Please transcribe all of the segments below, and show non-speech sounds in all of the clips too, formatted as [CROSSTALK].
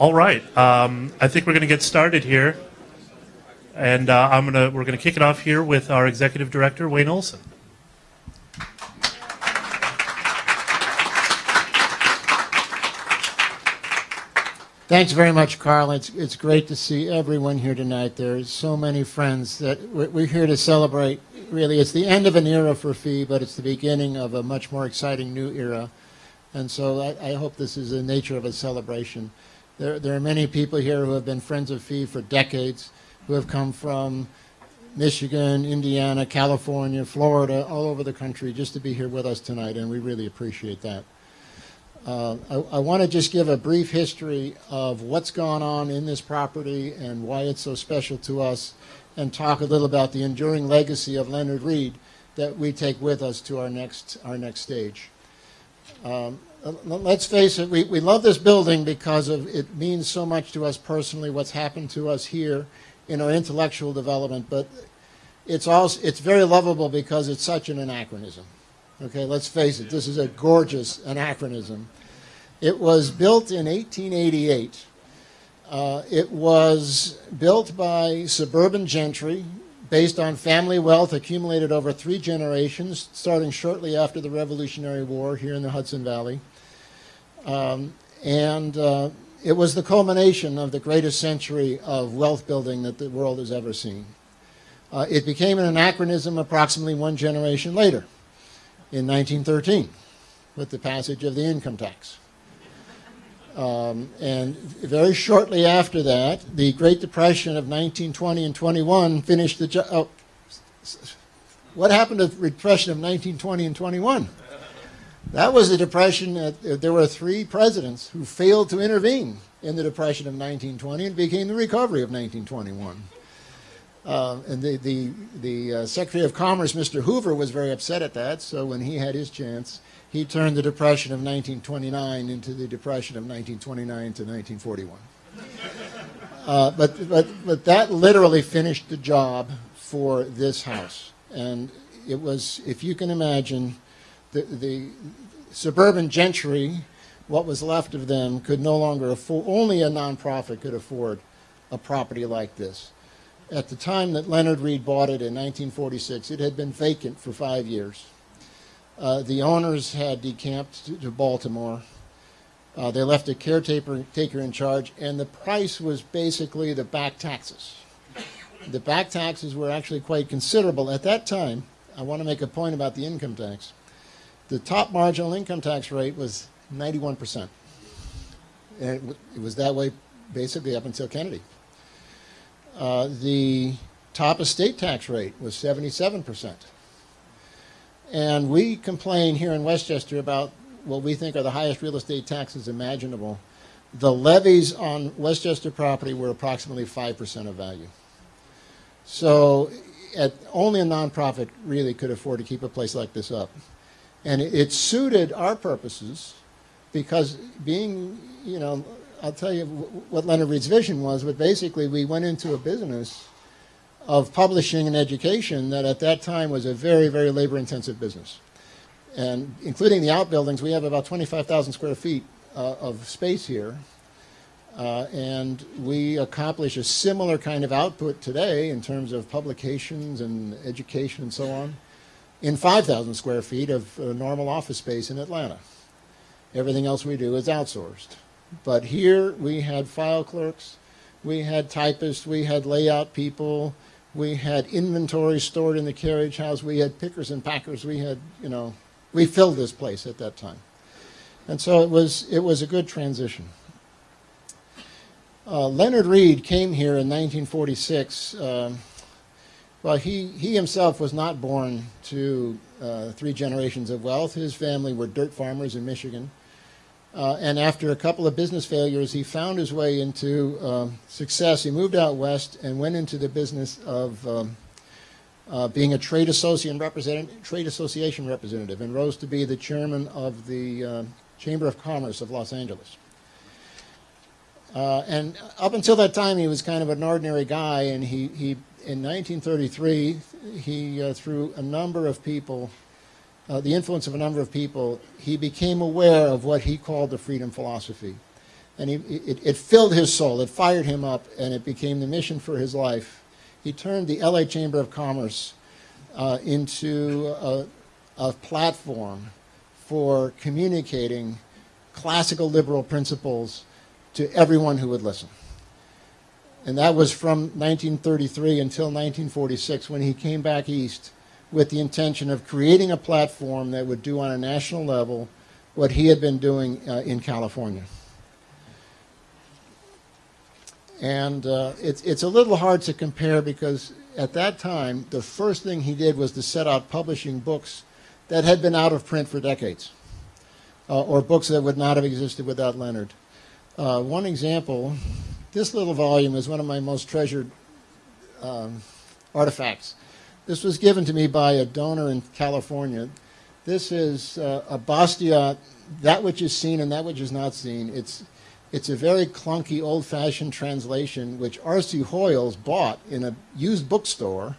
All right. Um, I think we're going to get started here. And uh, I'm gonna, we're going to kick it off here with our Executive Director, Wayne Olson. Thanks very much, Carl. It's, it's great to see everyone here tonight. There's so many friends that we're, we're here to celebrate. Really, it's the end of an era for FEE, but it's the beginning of a much more exciting new era. And so I, I hope this is the nature of a celebration. There, there are many people here who have been friends of FEE for decades, who have come from Michigan, Indiana, California, Florida, all over the country just to be here with us tonight, and we really appreciate that. Uh, I, I want to just give a brief history of what's gone on in this property and why it's so special to us and talk a little about the enduring legacy of Leonard Read that we take with us to our next, our next stage. Um, let's face it, we, we love this building because of it means so much to us personally, what's happened to us here in our intellectual development, but it's also it's very lovable because it's such an anachronism. Okay, let's face it, this is a gorgeous anachronism. It was built in 1888. Uh, it was built by suburban gentry based on family wealth accumulated over three generations, starting shortly after the Revolutionary War here in the Hudson Valley. Um, and uh, it was the culmination of the greatest century of wealth building that the world has ever seen. Uh, it became an anachronism approximately one generation later in 1913 with the passage of the income tax. Um, and very shortly after that, the Great Depression of 1920 and 21 finished the job. Oh, what happened to the Depression of 1920 and 21? That was the Depression. That, there were three presidents who failed to intervene in the Depression of 1920 and became the recovery of 1921. Uh, and the, the, the uh, Secretary of Commerce, Mr. Hoover, was very upset at that. So when he had his chance, he turned the Depression of 1929 into the Depression of 1929 to 1941. Uh, but, but, but that literally finished the job for this house. And it was, if you can imagine, the, the suburban gentry, what was left of them, could no longer afford, only a nonprofit could afford a property like this. At the time that Leonard Read bought it in 1946, it had been vacant for five years. Uh, the owners had decamped to, to Baltimore. Uh, they left a caretaker taker in charge, and the price was basically the back taxes. The back taxes were actually quite considerable. At that time, I want to make a point about the income tax. The top marginal income tax rate was 91%. And it, was that way basically up until Kennedy. Uh, the top estate tax rate was 77%. And we complain here in Westchester about what we think are the highest real estate taxes imaginable. The levies on Westchester property were approximately 5% of value. So at, only a nonprofit really could afford to keep a place like this up. And it, it suited our purposes because being, you know, I'll tell you what Leonard Read's vision was, but basically we went into a business of publishing and education that at that time was a very, very labor-intensive business. And including the outbuildings, we have about 25,000 square feet uh, of space here. Uh, and we accomplish a similar kind of output today in terms of publications and education and so on in 5,000 square feet of uh, normal office space in Atlanta. Everything else we do is outsourced. But here we had file clerks, we had typists, we had layout people, we had inventory stored in the carriage house, we had pickers and packers, we had, you know, we filled this place at that time. And so it was, it was a good transition. Uh, Leonard Read came here in 1946. Uh, well, he, he himself was not born to uh, three generations of wealth. His family were dirt farmers in Michigan. Uh, and after a couple of business failures, he found his way into um, success. He moved out west and went into the business of um, uh, being a trade association, representative, trade association representative and rose to be the chairman of the uh, Chamber of Commerce of Los Angeles. Uh, and up until that time, he was kind of an ordinary guy. And he, he in 1933, he, uh, through a number of people, uh, the influence of a number of people, he became aware of what he called the freedom philosophy. And he, it, it filled his soul, it fired him up, and it became the mission for his life. He turned the LA Chamber of Commerce uh, into a, a platform for communicating classical liberal principles to everyone who would listen. And that was from 1933 until 1946 when he came back east with the intention of creating a platform that would do on a national level what he had been doing uh, in California. And uh, it's, it's a little hard to compare because at that time, the first thing he did was to set out publishing books that had been out of print for decades, uh, or books that would not have existed without Leonard. Uh, one example, this little volume is one of my most treasured um, artifacts. This was given to me by a donor in California. This is uh, a Bastiat, that which is seen and that which is not seen. It's, it's a very clunky, old-fashioned translation, which R.C. Hoiles bought in a used bookstore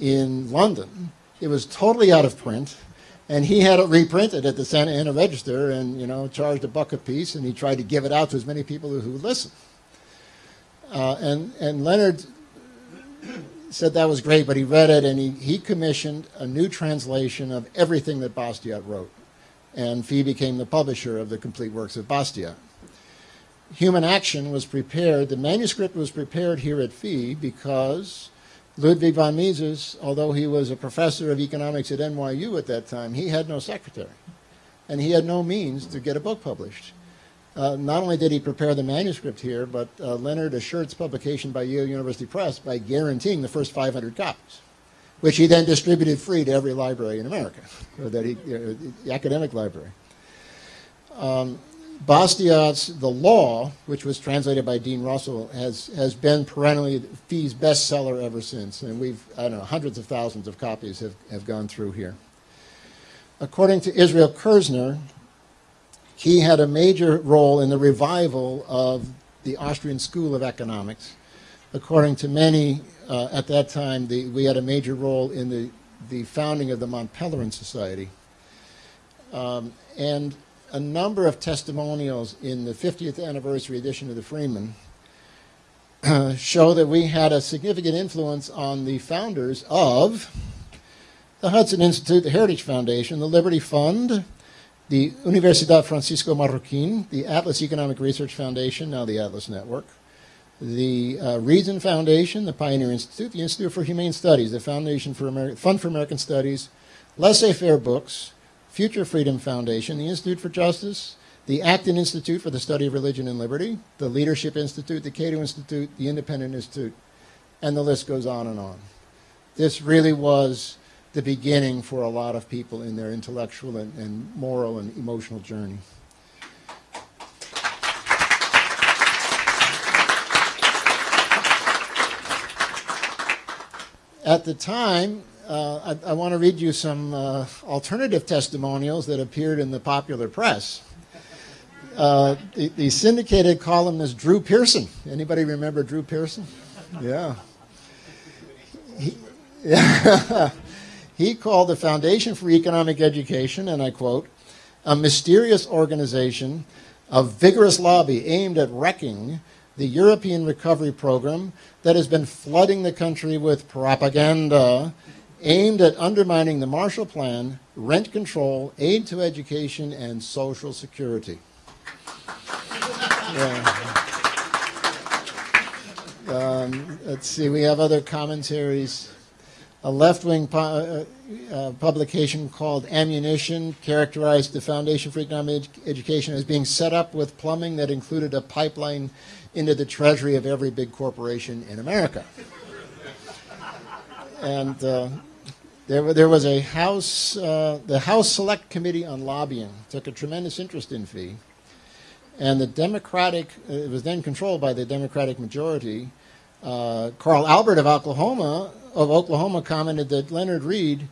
in London. It was totally out of print, and he had it reprinted at the Santa Ana Register and, you know, charged a buck a piece, and he tried to give it out to as many people who would listen. Uh, and, and Leonard said that was great, but he read it and he, he commissioned a new translation of everything that Bastiat wrote. And Fee became the publisher of the complete works of Bastiat. Human Action was prepared, the manuscript was prepared here at Fee because Ludwig von Mises, although he was a professor of economics at NYU at that time, he had no secretary. And he had no means to get a book published. Uh, not only did he prepare the manuscript here, but uh, Leonard assured its publication by Yale University Press by guaranteeing the first 500 copies, which he then distributed free to every library in America, or that he, the academic library. Um, Bastiat's The Law, which was translated by Dean Russell, has, has been perennially Fee's bestseller ever since. And we've, I don't know, hundreds of thousands of copies have, have gone through here. According to Israel Kirzner, he had a major role in the revival of the Austrian School of Economics. According to many, uh, at that time, the, we had a major role in the, the founding of the Mont Pelerin Society. Um, and a number of testimonials in the 50th anniversary edition of the Freeman uh, [CLEARS THROAT] show that we had a significant influence on the founders of the Hudson Institute, the Heritage Foundation, the Liberty Fund, the Universidad Francisco Marroquin, the Atlas Economic Research Foundation, now the Atlas Network, the uh, Reason Foundation, the Pioneer Institute, the Institute for Humane Studies, the Foundation for Ameri Fund for American Studies, Laissez-Faire Books, Future Freedom Foundation, the Institute for Justice, the Acton Institute for the Study of Religion and Liberty, the Leadership Institute, the Cato Institute, the Independent Institute, and the list goes on and on. This really was the beginning for a lot of people in their intellectual and, and moral and emotional journey. At the time, uh, I, I want to read you some uh, alternative testimonials that appeared in the popular press. Uh, the, the, syndicated columnist Drew Pearson. Anybody remember Drew Pearson? Yeah. He, [LAUGHS] yeah. He called the Foundation for Economic Education, and I quote, a mysterious organization of vigorous lobby aimed at wrecking the European Recovery Program that has been flooding the country with propaganda aimed at undermining the Marshall Plan, rent control, aid to education, and social security. Yeah. Um, let's see, we have other commentaries a left-wing pu uh, uh, publication called Ammunition characterized the Foundation for Economic Education as being set up with plumbing that included a pipeline into the treasury of every big corporation in America. and uh, there, there was a House, uh, the House Select Committee on Lobbying took a tremendous interest in fee. And the Democratic, it was then controlled by the Democratic majority. Uh, Carl Albert of Oklahoma of Oklahoma commented that Leonard Read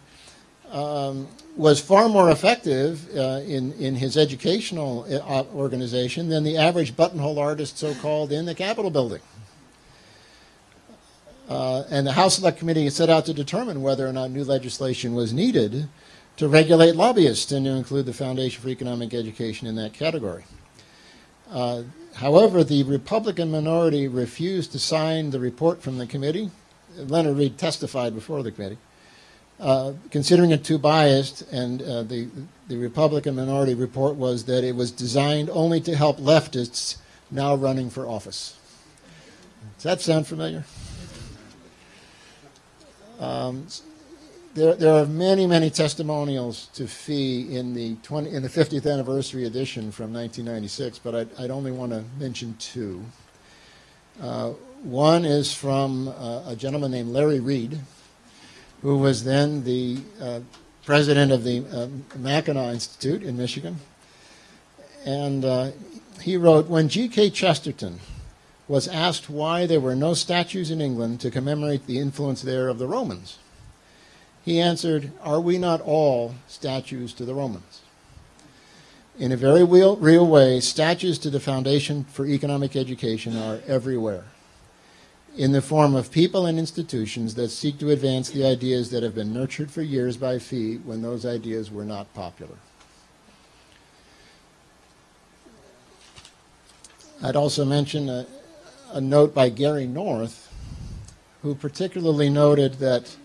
um, was far more effective uh, in, in his educational uh, organization than the average buttonhole artist, so-called, in the Capitol building. Uh, and the House Select Committee set out to determine whether or not new legislation was needed to regulate lobbyists and to include the Foundation for Economic Education in that category. Uh, however, the Republican minority refused to sign the report from the committee. Leonard Read testified before the committee, uh, considering it too biased, and uh, the, the Republican minority report was that it was designed only to help leftists now running for office. Does that sound familiar? Um, there, there are many, many testimonials to fee in the 20, in the 50th anniversary edition from 1996, but I'd, I'd only want to mention two. Uh, one is from uh, a gentleman named Larry Reed, who was then the uh, president of the uh, Mackinac Institute in Michigan, and uh, he wrote, "When G.K. Chesterton was asked why there were no statues in England to commemorate the influence there of the Romans." He answered, Are we not all statues to the Romans? In a very real, real way, statues to the Foundation for Economic Education are everywhere, in the form of people and institutions that seek to advance the ideas that have been nurtured for years by Fee when those ideas were not popular. I'd also mention a, a note by Gary North, who particularly noted that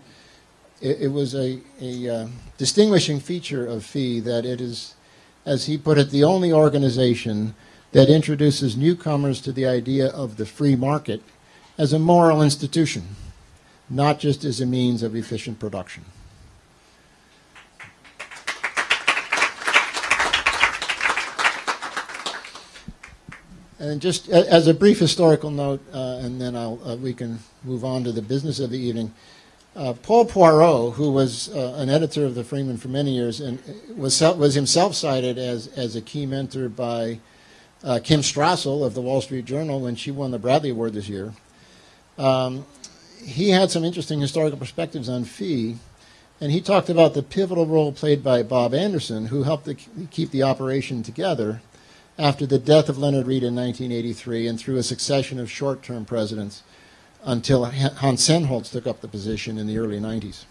it, it was a, a uh, distinguishing feature of Fee that it is, as he put it, the only organization that introduces newcomers to the idea of the free market as a moral institution, not just as a means of efficient production. And just as a brief historical note, uh, and then uh, we can move on to the business of the evening. Uh, Paul Poirot, who was uh, an editor of the Freeman for many years and was, was himself cited as, as a key mentor by uh, Kim Strassel of the Wall Street Journal when she won the Bradley Award this year. Um, he had some interesting historical perspectives on fee, and he talked about the pivotal role played by Bob Anderson, who helped to keep the operation together after the death of Leonard Read in 1983 and through a succession of short-term presidents until Hans Sennholz took up the position in the early 90s.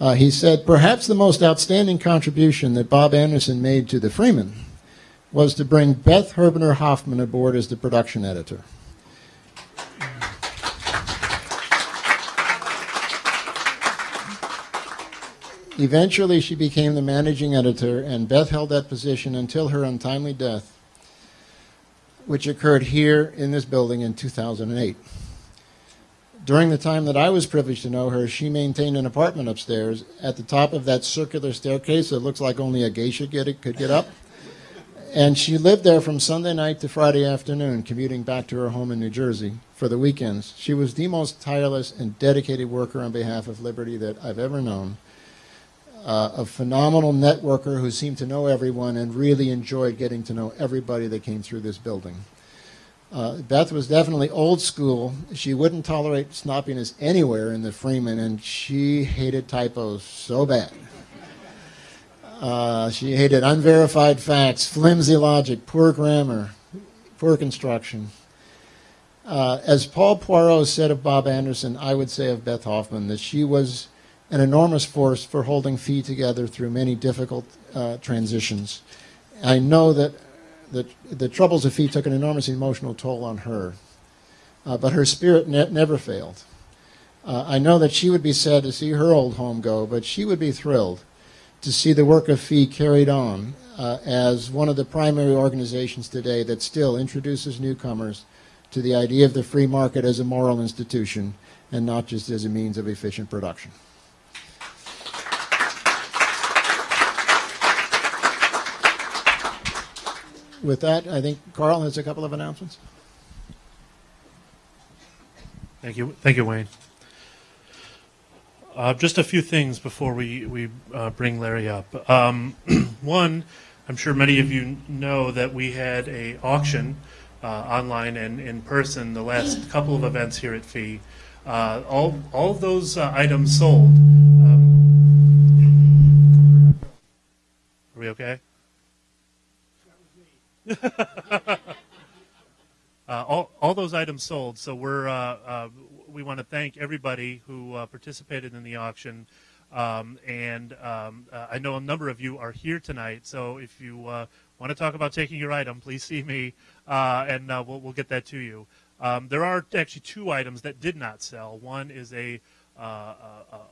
Uh, he said, perhaps the most outstanding contribution that Bob Anderson made to the Freeman was to bring Beth Herbener Hoffman aboard as the production editor. Eventually, she became the managing editor, and Beth held that position until her untimely death, which occurred here in this building in 2008. During the time that I was privileged to know her, she maintained an apartment upstairs at the top of that circular staircase that looks like only a geisha get, could get up. And she lived there from Sunday night to Friday afternoon, commuting back to her home in New Jersey for the weekends. She was the most tireless and dedicated worker on behalf of Liberty that I've ever known. Uh, a phenomenal networker who seemed to know everyone and really enjoyed getting to know everybody that came through this building. Uh, Beth was definitely old school. She wouldn't tolerate snoppiness anywhere in the Freeman, and she hated typos so bad. Uh, she hated unverified facts, flimsy logic, poor grammar, poor construction. Uh, as Paul Poirot said of Bob Anderson, I would say of Beth Hoffman that she was an enormous force for holding Fee together through many difficult uh, transitions. I know that the, the troubles of Fee took an enormous emotional toll on her, uh, but her spirit ne never failed. Uh, I know that she would be sad to see her old home go, but she would be thrilled to see the work of Fee carried on uh, as one of the primary organizations today that still introduces newcomers to the idea of the free market as a moral institution and not just as a means of efficient production. With that, I think Carl has a couple of announcements. Thank you, thank you, Wayne. Uh, just a few things before we we uh, bring Larry up. Um, [CLEARS THROAT] one, I'm sure many of you know that we had a auction uh, online and in person the last couple of events here at Fee. Uh, all all of those uh, items sold. Um, are we okay? [LAUGHS] uh, all, all those items sold. So we're uh, uh, we want to thank everybody who uh, participated in the auction. Um, and um, uh, I know a number of you are here tonight. So if you uh, want to talk about taking your item, please see me, and we'll, we'll get that to you. Um, there are actually two items that did not sell. One is a a,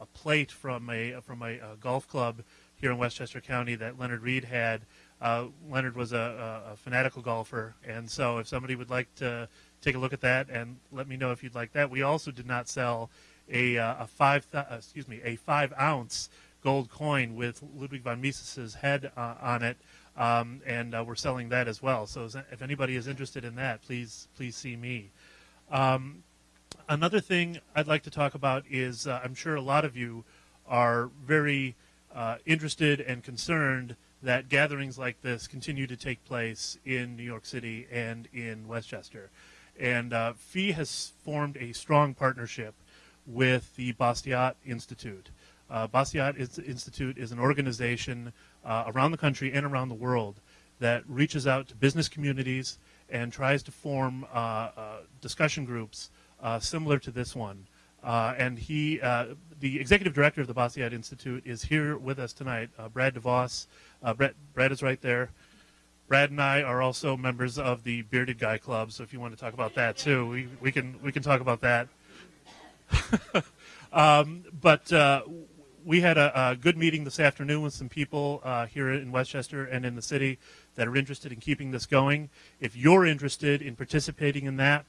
a plate from a from a, a, golf club here in Westchester County that Leonard Read had. Uh, Leonard was a, a, fanatical golfer, and so if somebody would like to take a look at that and let me know if you'd like that. We also did not sell a, uh, a five th- uh, excuse me a five ounce gold coin with Ludwig von Mises's head uh, on it, um, and uh, we're selling that as well. So if anybody is interested in that, please please see me. Um, another thing I'd like to talk about is I'm sure a lot of you are very interested and concerned that gatherings like this continue to take place in New York City and in Westchester. And uh, FEE has formed a strong partnership with the Bastiat Institute. Uh, Bastiat Institute is an organization uh, around the country and around the world that reaches out to business communities and tries to form uh, uh discussion groups uh, similar to this one. Uh, and he, the executive director of the Bastiat Institute, is here with us tonight. Brad DeVos. Brad, Brad is right there. Brad and I are also members of the Bearded Guy Club, so if you want to talk about that too, we, we can we can talk about that. [LAUGHS] um, but uh, we had a, a, good meeting this afternoon with some people uh, here in Westchester and in the city that are interested in keeping this going. If you're interested in participating in that,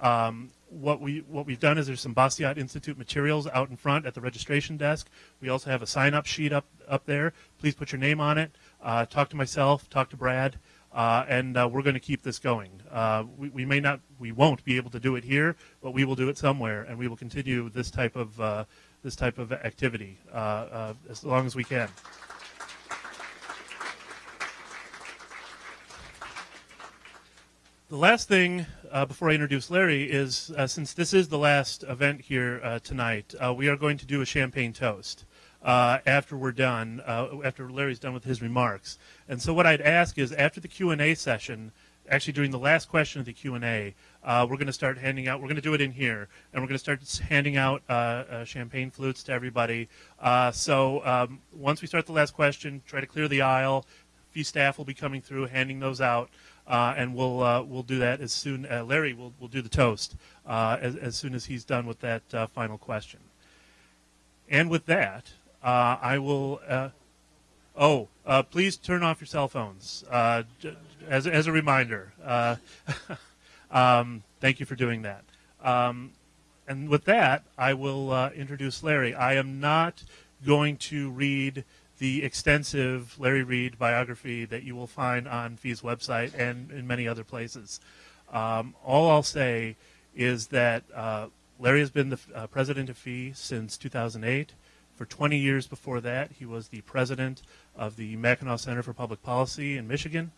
um, what we what we've done is there's some Bastiat Institute materials out in front at the registration desk. We also have a sign-up sheet up up there. Please put your name on it uh, talk to myself, talk to Brad, uh, and uh, we're going to keep this going. Uh, we, we, may not, we won't be able to do it here, but we will do it somewhere, and we will continue this type of uh, this type of activity uh, as long as we can. The last thing before I introduce Larry is since this is the last event here tonight, we are going to do a champagne toast uh, after we're done, uh, after Larry's done with his remarks. And so what I'd ask is after the Q&A session, actually during the last question of the Q&A, uh, we're going to start handing out, we're going to do it in here, and we're going to start handing out uh, uh, champagne flutes to everybody. Uh, so um, once we start the last question, try to clear the aisle. FEE staff will be coming through, handing those out. Uh, and we'll uh, we'll do that as soon. Uh, Larry will will do the toast as as soon as he's done with that final question. And with that, uh, I will. Uh, oh, uh, please turn off your cell phones uh, as as a reminder. Uh, [LAUGHS] um, thank you for doing that. Um, and with that, I will uh, introduce Larry. I am not going to read the extensive Larry Reed biography that you will find on FEE's website and in many other places. Um, all I'll say is that Larry has been the president of FEE since 2008. For 20 years before that, he was the president of the Mackinac Center for Public Policy in Michigan.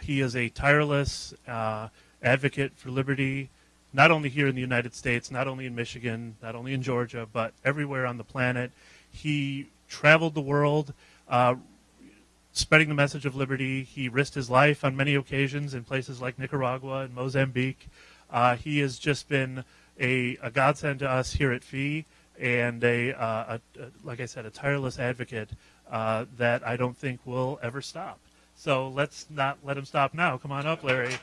He is a tireless uh, advocate for liberty, not only here in the United States, not only in Michigan, not only in Georgia, but everywhere on the planet. He traveled the world uh, spreading the message of liberty. He risked his life on many occasions in places like Nicaragua and Mozambique. Uh, he has just been a, a godsend to us here at FEE and a, uh, a, a, like I said, a tireless advocate uh, that I don't think will ever stop. So let's not let him stop now. Come on up, Larry.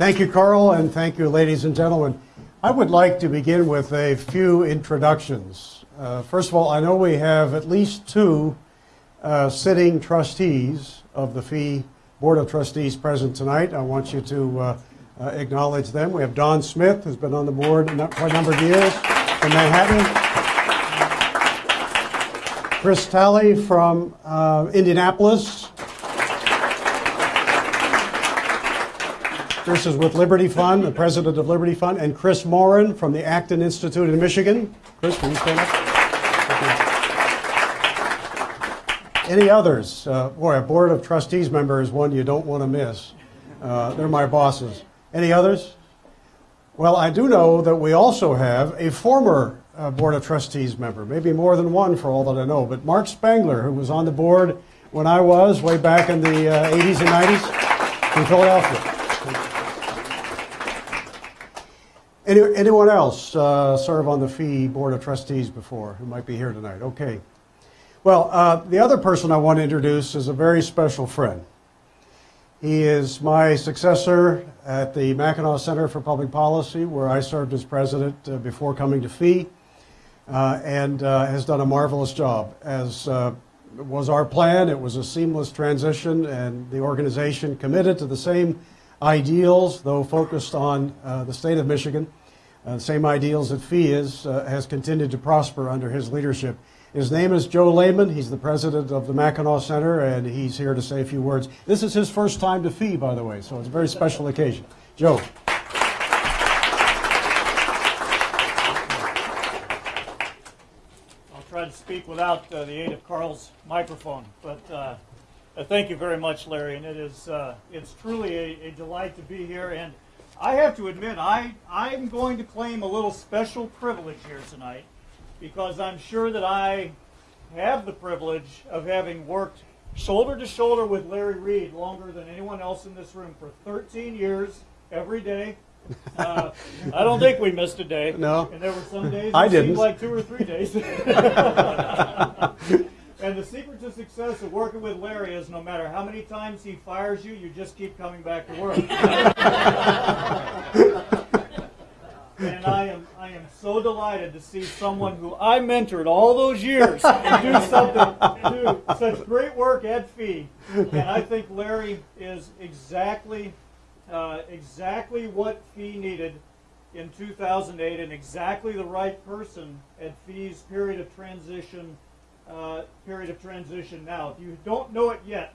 Thank you, Carl, and thank you, ladies and gentlemen. I would like to begin with a few introductions. Uh, first of all, I know we have at least two uh, sitting trustees of the FEE Board of Trustees present tonight. I want you to uh, uh, acknowledge them. We have Don Smith, who's been on the board for a number of years from Manhattan. Chris Talley from uh, Indianapolis. Chris is with Liberty Fund, the president of Liberty Fund, and Kris Mauren from the Acton Institute in Michigan. Chris, can you stand up? Any others? Uh, boy, a Board of Trustees member is one you don't want to miss. Uh, they're my bosses. Any others? Well, I do know that we also have a former uh, Board of Trustees member, maybe more than one for all that I know, but Mark Spangler, who was on the board when I was way back in the 80s uh, and 90s in Philadelphia. Any, anyone else uh, serve on the fee board of trustees before who might be here tonight? Okay. Well, uh, the other person I want to introduce is a very special friend. He is my successor at the Mackinac Center for Public Policy, where I served as president uh, before coming to fee, uh, and uh, has done a marvelous job. As uh, was our plan, it was a seamless transition, and the organization committed to the same ideals, though focused on uh, the state of Michigan. Uh, same ideals that Fee is, uh, has continued to prosper under his leadership. His name is Joe Lehman. He's the president of the Mackinac Center, and he's here to say a few words. This is his first time to Fee, by the way, so it's a very special occasion. Joe. I'll try to speak without uh, the aid of Carl's microphone, but uh, uh, thank you very much, Larry, and it is uh, it's truly a, a delight to be here. And I have to admit, I I'm going to claim a little special privilege here tonight because I'm sure that I have the privilege of having worked shoulder to shoulder with Larry Reed longer than anyone else in this room for 13 years, every day. Uh, [LAUGHS] I don't think we missed a day. No. And there were some days I didn't. like two or three days. [LAUGHS] [LAUGHS] and the secret to success of working with Larry is no matter how many times he fires you, you just keep coming back to work. and I am I am so delighted to see someone who I mentored all those years do something do such great work at Fee. And I think Larry is exactly uh, exactly what Fee needed in 2008 and exactly the right person at Fee's period of transition uh, period of transition now. If you don't know it yet,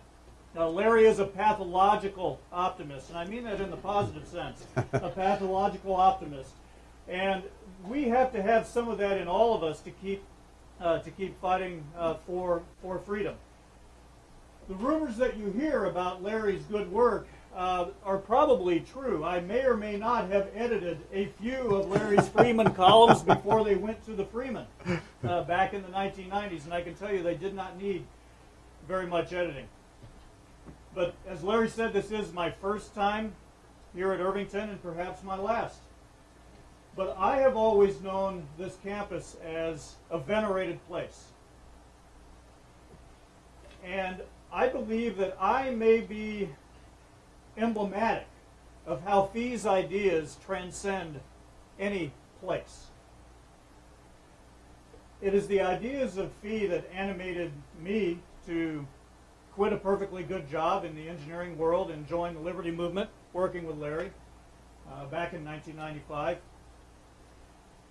uh, Larry is a pathological optimist, and I mean that in the positive sense. a [LAUGHS] pathological optimist, and we have to have some of that in all of us to keep uh, to keep fighting uh, for for freedom. The rumors that you hear about Larry's good work uh, are probably true. I may or may not have edited a few of Larry's Freeman columns before they went to the Freeman uh, back in the 1990s, and I can tell you they did not need very much editing. But as Larry said, this is my first time here at Irvington and perhaps my last. But I have always known this campus as a venerated place. And I believe that I may be emblematic of how Fee's ideas transcend any place. It is the ideas of Fee that animated me to quit a perfectly good job in the engineering world and join the Liberty Movement, working with Larry uh, back in 1995.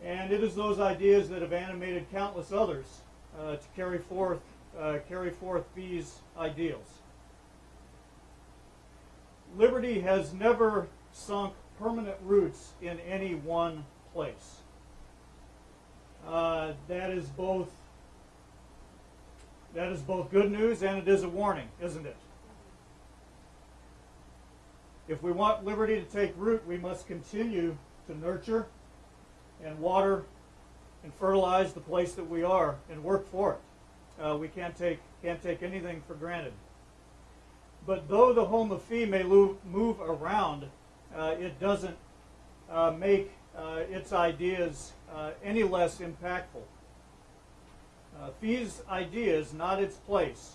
And it is those ideas that have animated countless others uh, to carry forth, uh, carry forth Fee's ideals. Liberty has never sunk permanent roots in any one place. Uh, that is both that is both good news and it is a warning, isn't it? If we want liberty to take root, we must continue to nurture and water and fertilize the place that we are and work for it. Uh, we can't take can't take anything for granted. But though the home of fee may move around, uh, it doesn't uh, make uh, its ideas uh, any less impactful. Uh, fee's ideas, not its place.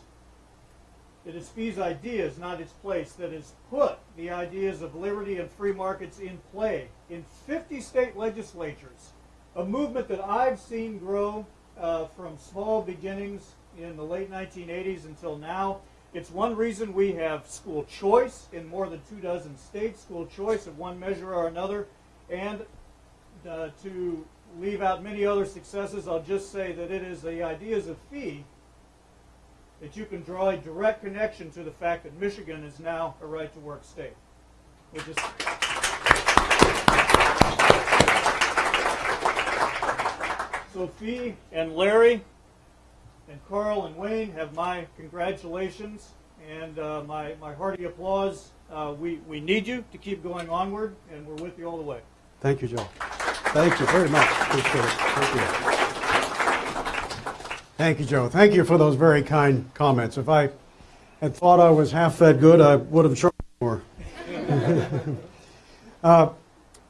It is Fee's ideas, not its place, that has put the ideas of liberty and free markets in play in 50 state legislatures. A movement that I've seen grow from small beginnings in the late 1980s until now. It's one reason we have school choice in more than two dozen states, school choice of one measure or another. And uh, to leave out many other successes, I'll just say that it is the ideas of fee that you can draw a direct connection to the fact that Michigan is now a right to work state. Is so Fee and Larry and Carl and Wayne have my congratulations and uh, my, my hearty applause. Uh, we, we need you to keep going onward, and we're with you all the way. Thank you, Joe. Thank you very much. Appreciate it. Thank you. Thank you, Joe. Thank you for those very kind comments. If I had thought I was half that good, I would have shown more. [LAUGHS] uh,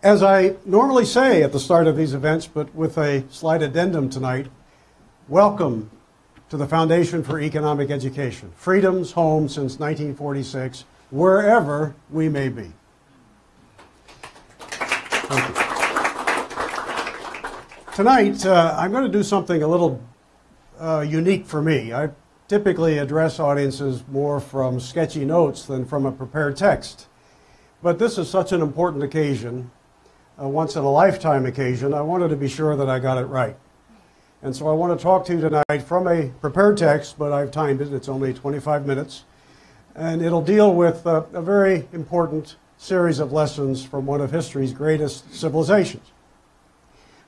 As I normally say at the start of these events, but with a slight addendum tonight, welcome to the Foundation for Economic Education, Freedom's home since 1946, wherever we may be. Tonight, uh, I'm going to do something a little uh, unique for me. I typically address audiences more from sketchy notes than from a prepared text. But this is such an important occasion, a once in a lifetime occasion, I wanted to be sure that I got it right. And so I want to talk to you tonight from a prepared text, but I've timed it, it's only 25 minutes. And it'll deal with uh, a very important series of lessons from one of history's greatest civilizations.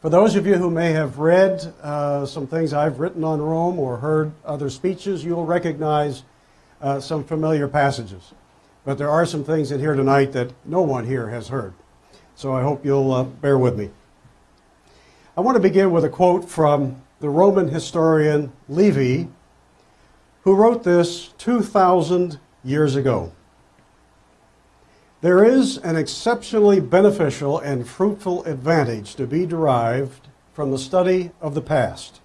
For those of you who may have read uh, some things I've written on Rome or heard other speeches, you'll recognize uh, some familiar passages. But there are some things in here tonight that no one here has heard. So I hope you'll uh, bear with me. I want to begin with a quote from the Roman historian Livy, who wrote this 2,000 years ago. There is an exceptionally beneficial and fruitful advantage to be derived from the study of the past.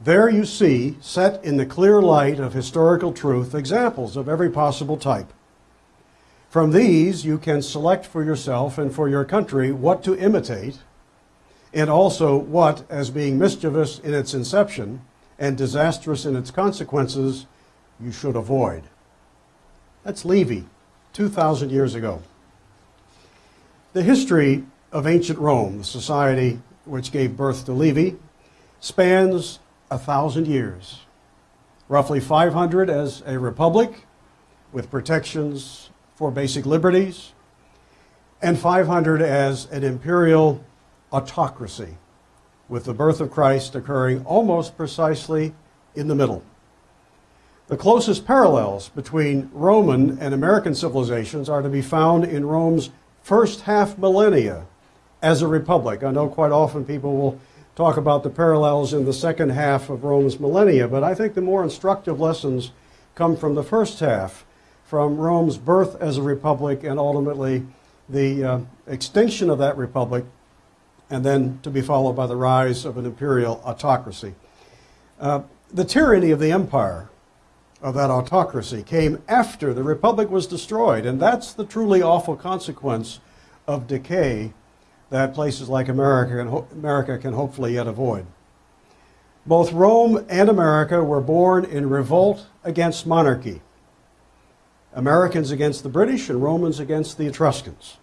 There you see, set in the clear light of historical truth, examples of every possible type. From these, you can select for yourself and for your country what to imitate, and also what, as being mischievous in its inception and disastrous in its consequences, you should avoid. That's Livy, 2,000 years ago. The history of ancient Rome, the society which gave birth to Livy, spans a thousand years. Roughly 500 as a republic with protections for basic liberties, and 500 as an imperial autocracy, with the birth of Christ occurring almost precisely in the middle. The closest parallels between Roman and American civilizations are to be found in Rome's first half millennia as a republic. I know quite often people will talk about the parallels in the second half of Rome's millennia, but I think the more instructive lessons come from the first half, from Rome's birth as a republic and ultimately the uh, extinction of that republic, and then to be followed by the rise of an imperial autocracy. Uh, the tyranny of the empire of that autocracy came after the republic was destroyed, and that's the truly awful consequence of decay that places like America can, America can hopefully yet avoid. Both Rome and America were born in revolt against monarchy. Americans against the British and Romans against the Etruscans.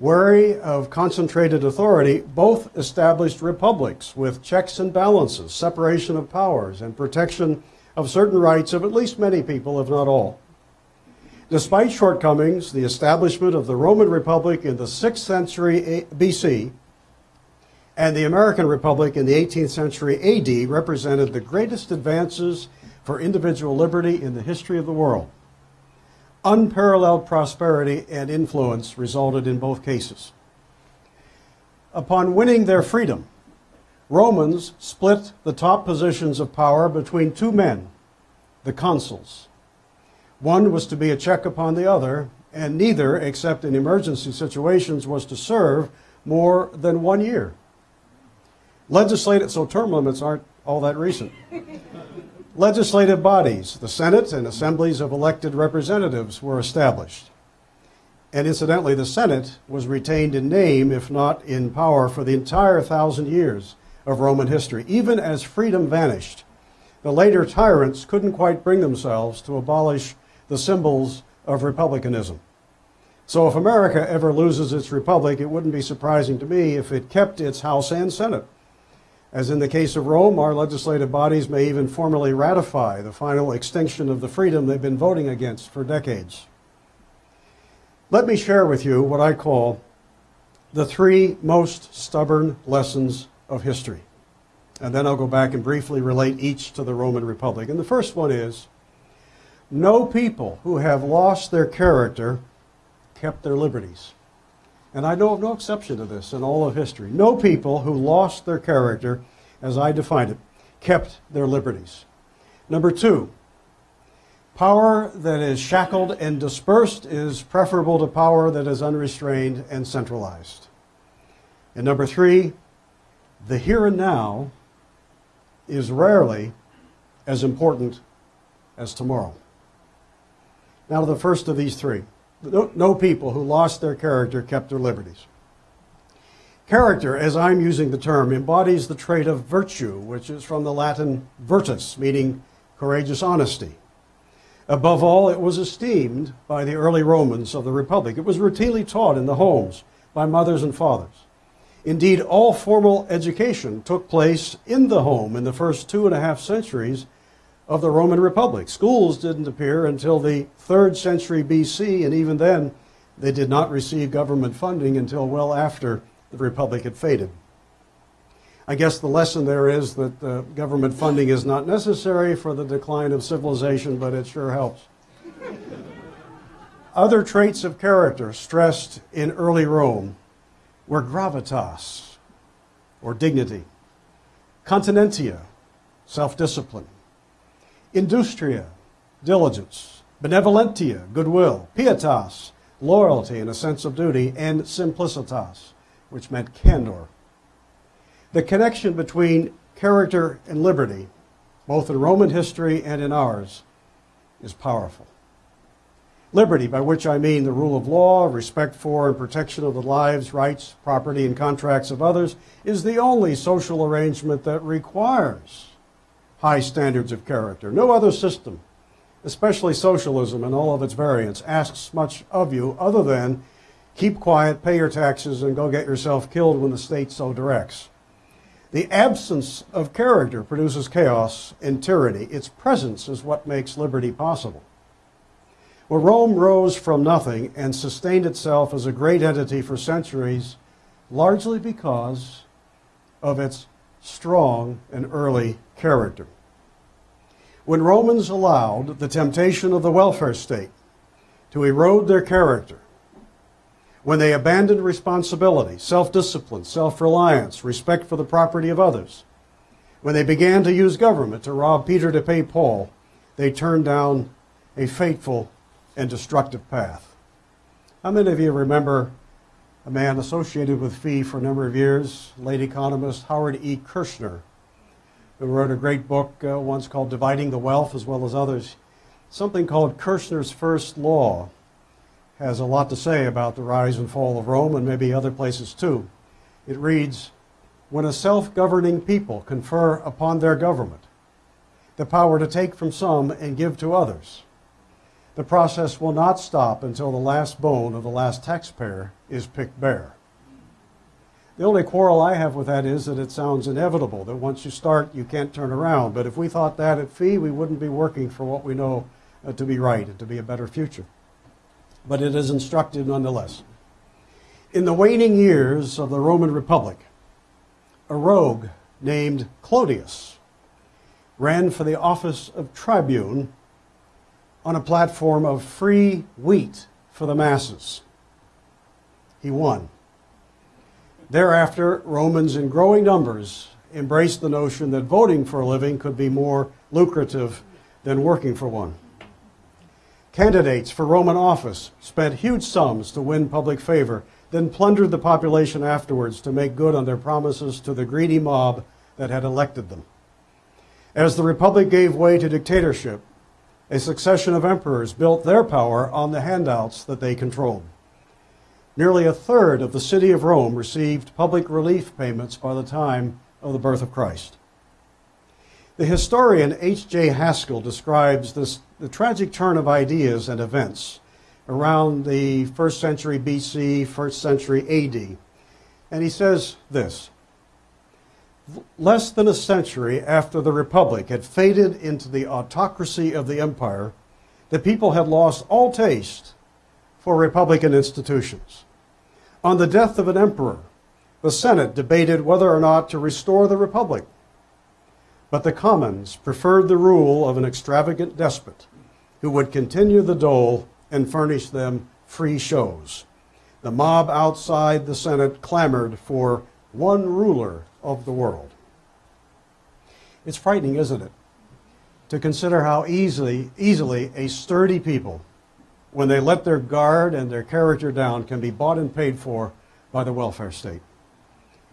Wary of concentrated authority, both established republics with checks and balances, separation of powers, and protection of certain rights of at least many people, if not all. Despite shortcomings, the establishment of the Roman Republic in the 6th century BC and the American Republic in the 18th century AD represented the greatest advances for individual liberty in the history of the world. Unparalleled prosperity and influence resulted in both cases. Upon winning their freedom, Romans split the top positions of power between two men, the consuls. One was to be a check upon the other, and neither, except in emergency situations, was to serve more than one year. Legislative, so term limits aren't all that recent. Legislative bodies, the Senate and assemblies of elected representatives, were established. And incidentally, the Senate was retained in name, if not in power, for the entire thousand years of Roman history. Even as freedom vanished, the later tyrants couldn't quite bring themselves to abolish the symbols of republicanism. So if America ever loses its republic, it wouldn't be surprising to me if it kept its House and Senate. As in the case of Rome, our legislative bodies may even formally ratify the final extinction of the freedom they've been voting against for decades. Let me share with you what I call the three most stubborn lessons of history. And then I'll go back and briefly relate each to the Roman Republic. And the first one is no people who have lost their character kept their liberties. And I know of no exception to this in all of history. No people who lost their character, as I define it, kept their liberties. Number two, Power that is shackled and dispersed is preferable to power that is unrestrained and centralized. And number three, the here and now is rarely as important as tomorrow. Now, to the first of these three no, people who lost their character kept their liberties. Character, as I'm using the term, embodies the trait of virtue, which is from the Latin virtus, meaning courageous honesty. Above all, it was esteemed by the early Romans of the Republic. It was routinely taught in the homes by mothers and fathers. Indeed, all formal education took place in the home in the first two and a half centuries of the Roman Republic. Schools didn't appear until the third century BC, and even then, they did not receive government funding until well after the Republic had faded. I guess the lesson there is that uh, government funding is not necessary for the decline of civilization, but it sure helps. Other traits of character stressed in early Rome were gravitas, or dignity, continentia, self discipline, industria, diligence, benevolentia, goodwill, pietas, loyalty and a sense of duty, and simplicitas, which meant candor. The connection between character and liberty, both in Roman history and in ours, is powerful. Liberty, by which I mean the rule of law, respect for and protection of the lives, rights, property, and contracts of others, is the only social arrangement that requires high standards of character. No other system, especially socialism and all of its variants, asks much of you other than keep quiet, pay your taxes, and go get yourself killed when the state so directs. The absence of character produces chaos and tyranny. Its presence is what makes liberty possible. Well, Rome rose from nothing and sustained itself as a great entity for centuries, largely because of its strong and early character. When Romans allowed the temptation of the welfare state to erode their character, when they abandoned responsibility, self discipline, self reliance, respect for the property of others, when they began to use government to rob Peter to pay Paul, they turned down a fateful and destructive path. How many of you remember a man associated with FEE for a number of years, late economist Howard E. Kershner, who wrote a great book uh, once called Dividing the Wealth, as well as others. Something called Kershner's First Law has a lot to say about the rise and fall of Rome and maybe other places too. It reads When a self governing people confer upon their government the power to take from some and give to others, the process will not stop until the last bone of the last taxpayer is picked bare. The only quarrel I have with that is that it sounds inevitable, that once you start, you can't turn around. But if we thought that at FEE, we wouldn't be working for what we know uh, to be right and to be a better future. But it is instructive nonetheless. In the waning years of the Roman Republic, a rogue named Clodius ran for the office of tribune on a platform of free wheat for the masses. He won. Thereafter, Romans in growing numbers embraced the notion that voting for a living could be more lucrative than working for one. Candidates for Roman office spent huge sums to win public favor, then plundered the population afterwards to make good on their promises to the greedy mob that had elected them. As the Republic gave way to dictatorship, a succession of emperors built their power on the handouts that they controlled. Nearly a third of the city of Rome received public relief payments by the time of the birth of Christ. The historian H.J. Haskell describes this, the tragic turn of ideas and events around the first century BC, first century AD. And he says this Less than a century after the Republic had faded into the autocracy of the empire, the people had lost all taste for Republican institutions. On the death of an emperor, the Senate debated whether or not to restore the Republic. But the commons preferred the rule of an extravagant despot who would continue the dole and furnish them free shows. The mob outside the Senate clamored for one ruler of the world. It's frightening, isn't it? to consider how easily, easily a sturdy people, when they let their guard and their character down, can be bought and paid for by the welfare state.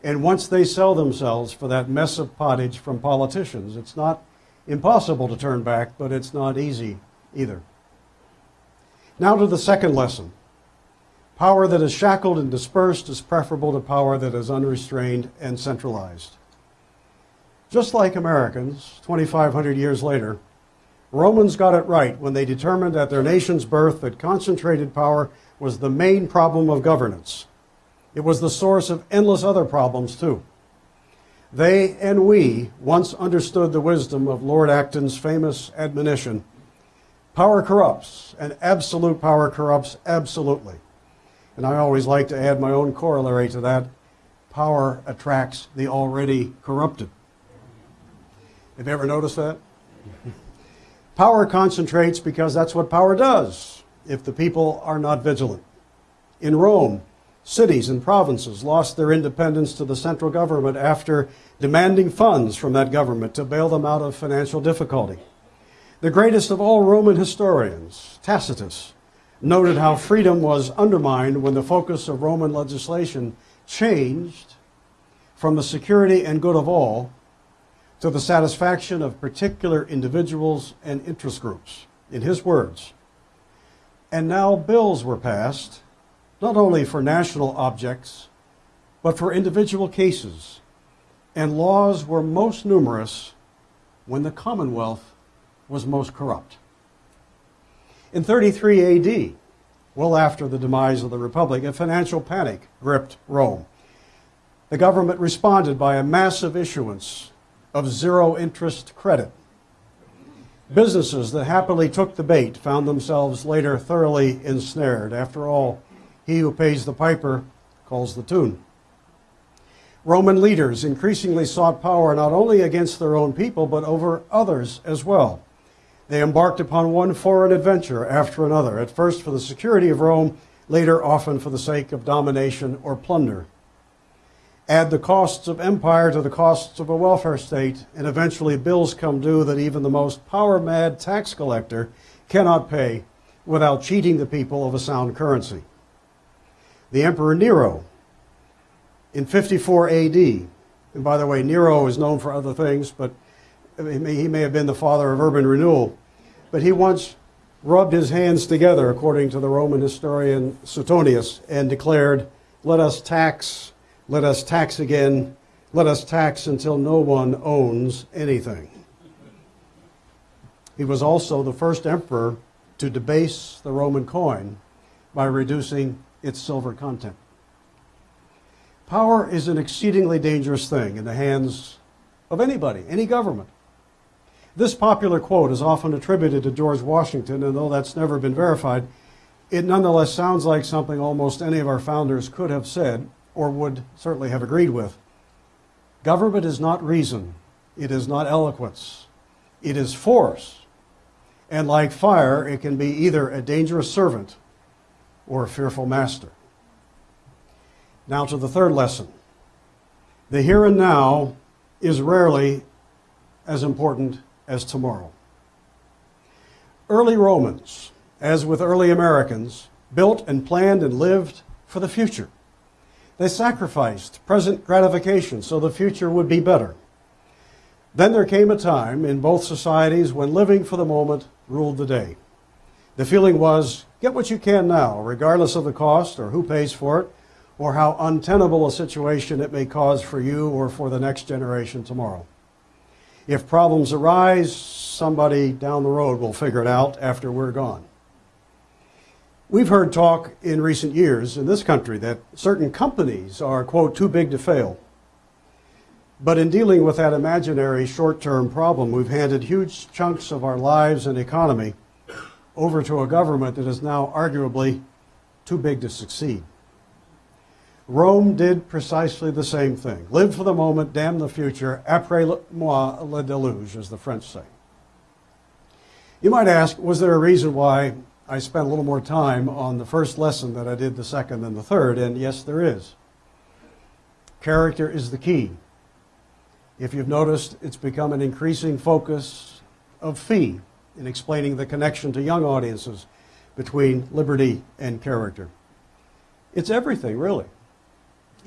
And once they sell themselves for that mess of pottage from politicians, it's not impossible to turn back, but it's not easy either. Now to the second lesson. Power that is shackled and dispersed is preferable to power that is unrestrained and centralized. Just like Americans, 2,500 years later, Romans got it right when they determined at their nation's birth that concentrated power was the main problem of governance. It was the source of endless other problems, too. They and we once understood the wisdom of Lord Acton's famous admonition power corrupts, and absolute power corrupts absolutely. And I always like to add my own corollary to that power attracts the already corrupted. Have you ever noticed that? [LAUGHS] Power concentrates because that's what power does if the people are not vigilant. In Rome, cities and provinces lost their independence to the central government after demanding funds from that government to bail them out of financial difficulty. The greatest of all Roman historians, Tacitus, noted how freedom was undermined when the focus of Roman legislation changed from the security and good of all to the satisfaction of particular individuals and interest groups. In his words, and now bills were passed, not only for national objects, but for individual cases, and laws were most numerous when the Commonwealth was most corrupt. In 33 AD, well after the demise of the Republic, a financial panic gripped Rome. The government responded by a massive issuance of zero interest credit. Businesses that happily took the bait found themselves later thoroughly ensnared. After all, he who pays the piper calls the tune. Roman leaders increasingly sought power not only against their own people, but over others as well. They embarked upon one foreign adventure after another, at first for the security of Rome, later often for the sake of domination or plunder. Add the costs of empire to the costs of a welfare state, and eventually bills come due that even the most power mad tax collector cannot pay without cheating the people of a sound currency. The Emperor Nero in 54 AD, and by the way, Nero is known for other things, but he may, he may have been the father of urban renewal, but he once rubbed his hands together, according to the Roman historian Suetonius, and declared, Let us tax, let us tax again, let us tax until no one owns anything. He was also the first emperor to debase the Roman coin by reducing its silver content. Power is an exceedingly dangerous thing in the hands of anybody, any government. This popular quote is often attributed to George Washington, and though that's never been verified, it nonetheless sounds like something almost any of our founders could have said or would certainly have agreed with. Government is not reason, it is not eloquence, it is force. And like fire, it can be either a dangerous servant or a fearful master. Now to the third lesson. The here and now is rarely as important as tomorrow. Early Romans, as with early Americans, built and planned and lived for the future. They sacrificed present gratification so the future would be better. Then there came a time in both societies when living for the moment ruled the day. The feeling was get what you can now, regardless of the cost or who pays for it, or how untenable a situation it may cause for you or for the next generation tomorrow. If problems arise, somebody down the road will figure it out after we're gone. We've heard talk in recent years in this country that certain companies are, quote, too big to fail. But in dealing with that imaginary short term problem, we've handed huge chunks of our lives and economy over to a government that is now arguably too big to succeed. Rome did precisely the same thing. Live for the moment, damn the future, après moi le déluge, as the French say. You might ask, was there a reason why I spent a little more time on the first lesson than I did the second and the third? And yes, there is. Character is the key. If you've noticed, it's become an increasing focus of FEE in explaining the connection to young audiences between liberty and character. It's everything, really.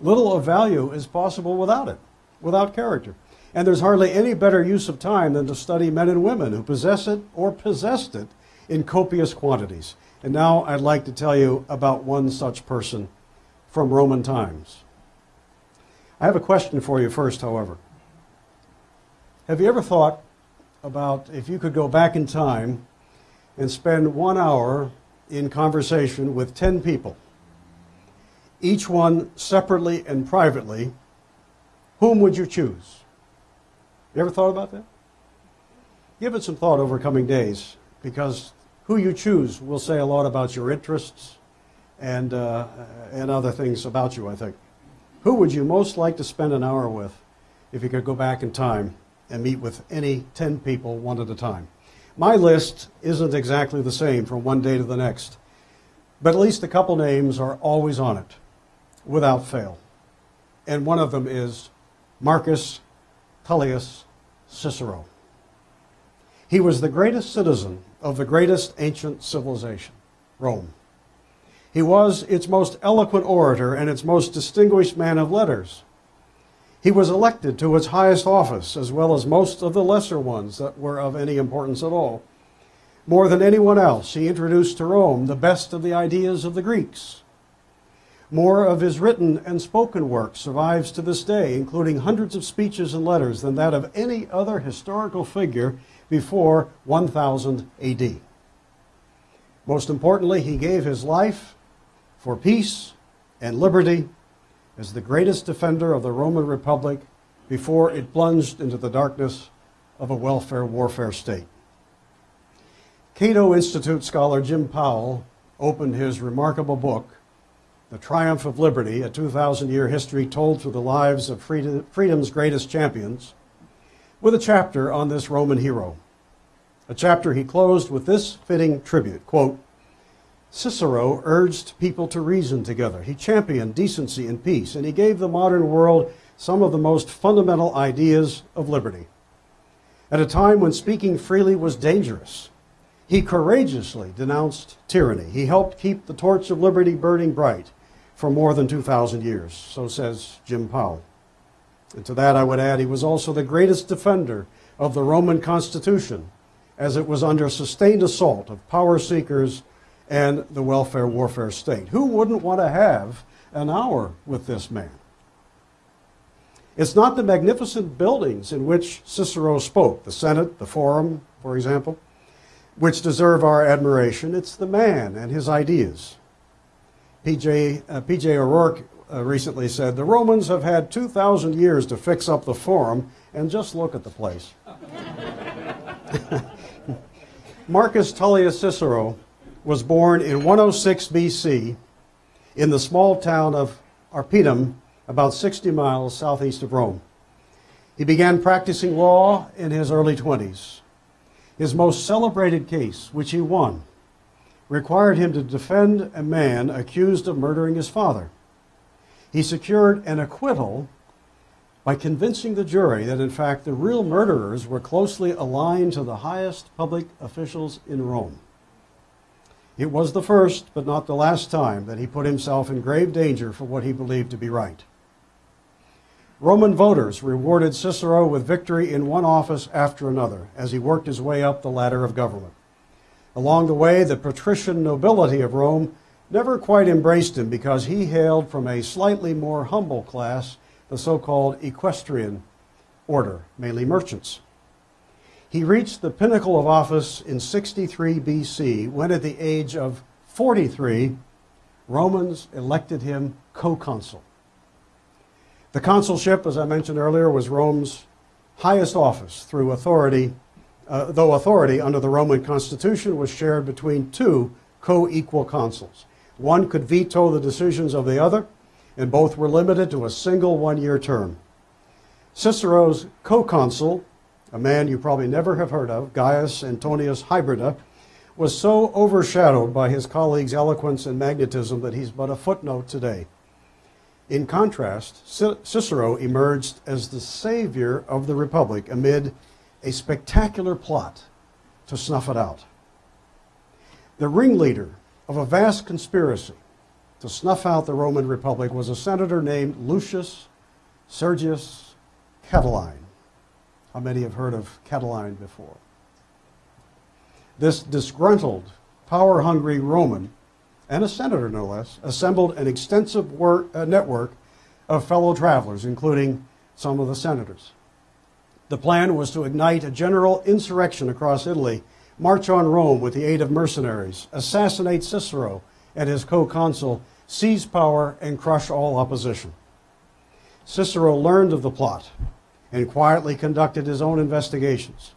Little of value is possible without it, without character. And there's hardly any better use of time than to study men and women who possess it or possessed it in copious quantities. And now I'd like to tell you about one such person from Roman times. I have a question for you first, however. Have you ever thought about if you could go back in time and spend one hour in conversation with 10 people, each one separately and privately, whom would you choose? You ever thought about that? Give it some thought over coming days because who you choose will say a lot about your interests and, uh, and other things about you, I think. Who would you most like to spend an hour with if you could go back in time and meet with any 10 people one at a time? My list isn't exactly the same from one day to the next, but at least a couple names are always on it, without fail. And one of them is Marcus Tullius Cicero. He was the greatest citizen of the greatest ancient civilization, Rome. He was its most eloquent orator and its most distinguished man of letters. He was elected to its highest office, as well as most of the lesser ones that were of any importance at all. More than anyone else, he introduced to Rome the best of the ideas of the Greeks. More of his written and spoken work survives to this day, including hundreds of speeches and letters than that of any other historical figure before 1000 AD. Most importantly, he gave his life for peace and liberty as the greatest defender of the Roman Republic before it plunged into the darkness of a welfare warfare state. Cato Institute scholar Jim Powell opened his remarkable book, The Triumph of Liberty, a 2,000 year history told through the lives of freedom's greatest champions, with a chapter on this Roman hero. A chapter he closed with this fitting tribute quote, Cicero urged people to reason together. He championed decency and peace, and he gave the modern world some of the most fundamental ideas of liberty. At a time when speaking freely was dangerous, he courageously denounced tyranny. He helped keep the torch of liberty burning bright for more than 2,000 years, so says Jim Powell. And to that I would add, he was also the greatest defender of the Roman Constitution as it was under sustained assault of power seekers and the welfare warfare state. Who wouldn't want to have an hour with this man? It's not the magnificent buildings in which Cicero spoke, the Senate, the Forum, for example, which deserve our admiration. It's the man and his ideas. P.J. Uh, P.J. O'Rourke uh, recently said, The Romans have had 2,000 years to fix up the Forum, and just look at the place. [LAUGHS] Marcus Tullius Cicero was born in 106 BC in the small town of Arpinum, about 60 miles southeast of Rome. He began practicing law in his early 20s. His most celebrated case, which he won, required him to defend a man accused of murdering his father. He secured an acquittal by convincing the jury that, in fact, the real murderers were closely aligned to the highest public officials in Rome. It was the first, but not the last time, that he put himself in grave danger for what he believed to be right. Roman voters rewarded Cicero with victory in one office after another as he worked his way up the ladder of government. Along the way, the patrician nobility of Rome never quite embraced him because he hailed from a slightly more humble class, the so called equestrian order, mainly merchants. He reached the pinnacle of office in 63 BC when, at the age of 43, Romans elected him co-consul. The consulship, as I mentioned earlier, was Rome's highest office through authority, uh, though authority under the Roman constitution was shared between two co-equal consuls. One could veto the decisions of the other, and both were limited to a single one-year term. Cicero's co-consul a man you probably never have heard of, Gaius Antonius Hybrida, was so overshadowed by his colleague's eloquence and magnetism that he's but a footnote today. In contrast, Cicero emerged as the savior of the Republic amid a spectacular plot to snuff it out. The ringleader of a vast conspiracy to snuff out the Roman Republic was a senator named Lucius Sergius Catiline. How many have heard of Catiline before? This disgruntled, power hungry Roman, and a senator no less, assembled an extensive work, uh, network of fellow travelers, including some of the senators. The plan was to ignite a general insurrection across Italy, march on Rome with the aid of mercenaries, assassinate Cicero and his co consul, seize power, and crush all opposition. Cicero learned of the plot and quietly conducted his own investigations.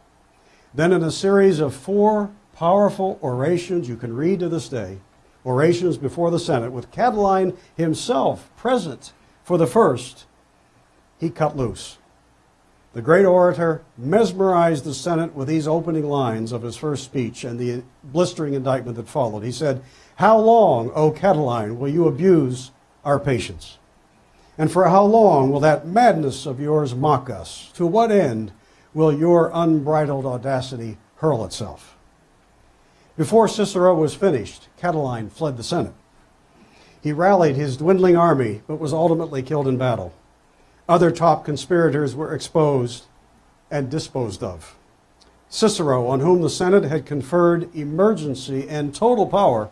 Then, in a series of four powerful orations you can read to this day, orations before the Senate, with Catiline himself present for the first, he cut loose. The great orator mesmerized the Senate with these opening lines of his first speech and the blistering indictment that followed. He said, How long, O Catiline, will you abuse our patience? And for how long will that madness of yours mock us? To what end will your unbridled audacity hurl itself? Before Cicero was finished, Catiline fled the Senate. He rallied his dwindling army, but was ultimately killed in battle. Other top conspirators were exposed and disposed of. Cicero, on whom the Senate had conferred emergency and total power,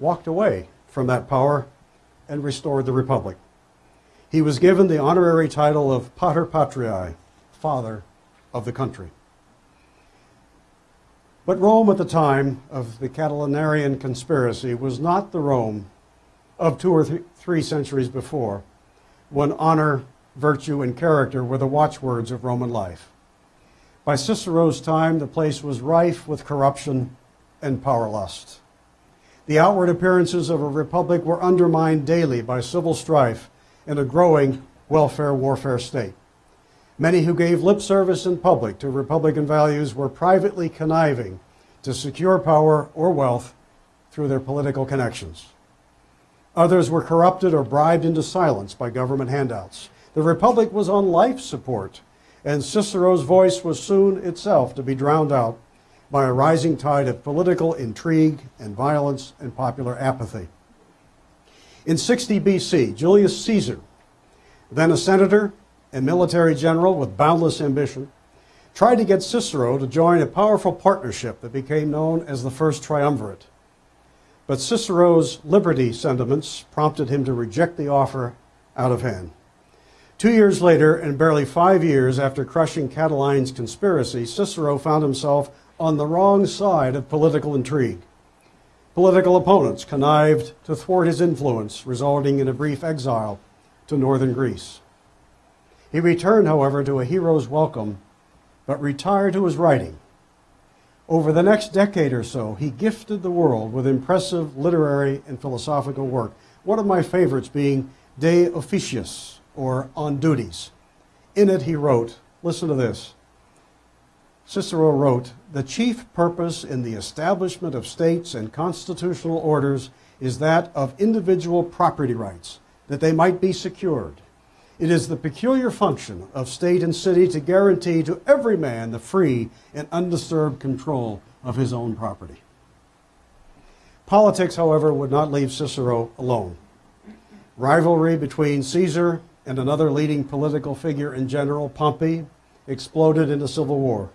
walked away from that power and restored the Republic. He was given the honorary title of Pater Patriae, Father of the country. But Rome at the time of the Catilinarian conspiracy was not the Rome of two or th- three centuries before, when honor, virtue, and character were the watchwords of Roman life. By Cicero's time, the place was rife with corruption and power lust. The outward appearances of a republic were undermined daily by civil strife and a growing welfare warfare state. Many who gave lip service in public to Republican values were privately conniving to secure power or wealth through their political connections. Others were corrupted or bribed into silence by government handouts. The Republic was on life support, and Cicero's voice was soon itself to be drowned out by a rising tide of political intrigue and violence and popular apathy. In 60 BC, Julius Caesar, then a senator and military general with boundless ambition, tried to get Cicero to join a powerful partnership that became known as the First Triumvirate. But Cicero's liberty sentiments prompted him to reject the offer out of hand. Two years later, and barely five years after crushing Catiline's conspiracy, Cicero found himself on the wrong side of political intrigue. Political opponents connived to thwart his influence, resulting in a brief exile to northern Greece. He returned, however, to a hero's welcome, but retired to his writing. Over the next decade or so, he gifted the world with impressive literary and philosophical work, one of my favorites being De Officiis, or On Duties. In it, he wrote, listen to this. Cicero wrote, The chief purpose in the establishment of states and constitutional orders is that of individual property rights, that they might be secured. It is the peculiar function of state and city to guarantee to every man the free and undisturbed control of his own property. Politics, however, would not leave Cicero alone. Rivalry between Caesar and another leading political figure in general, Pompey, exploded into civil war.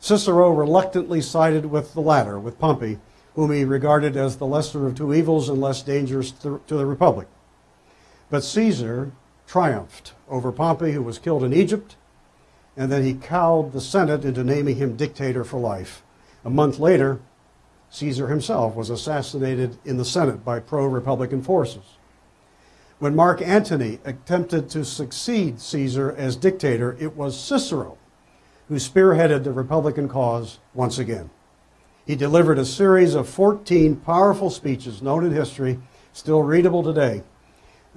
Cicero reluctantly sided with the latter, with Pompey, whom he regarded as the lesser of two evils and less dangerous to the Republic. But Caesar triumphed over Pompey, who was killed in Egypt, and then he cowed the Senate into naming him dictator for life. A month later, Caesar himself was assassinated in the Senate by pro Republican forces. When Mark Antony attempted to succeed Caesar as dictator, it was Cicero who spearheaded the Republican cause once again. He delivered a series of 14 powerful speeches known in history, still readable today,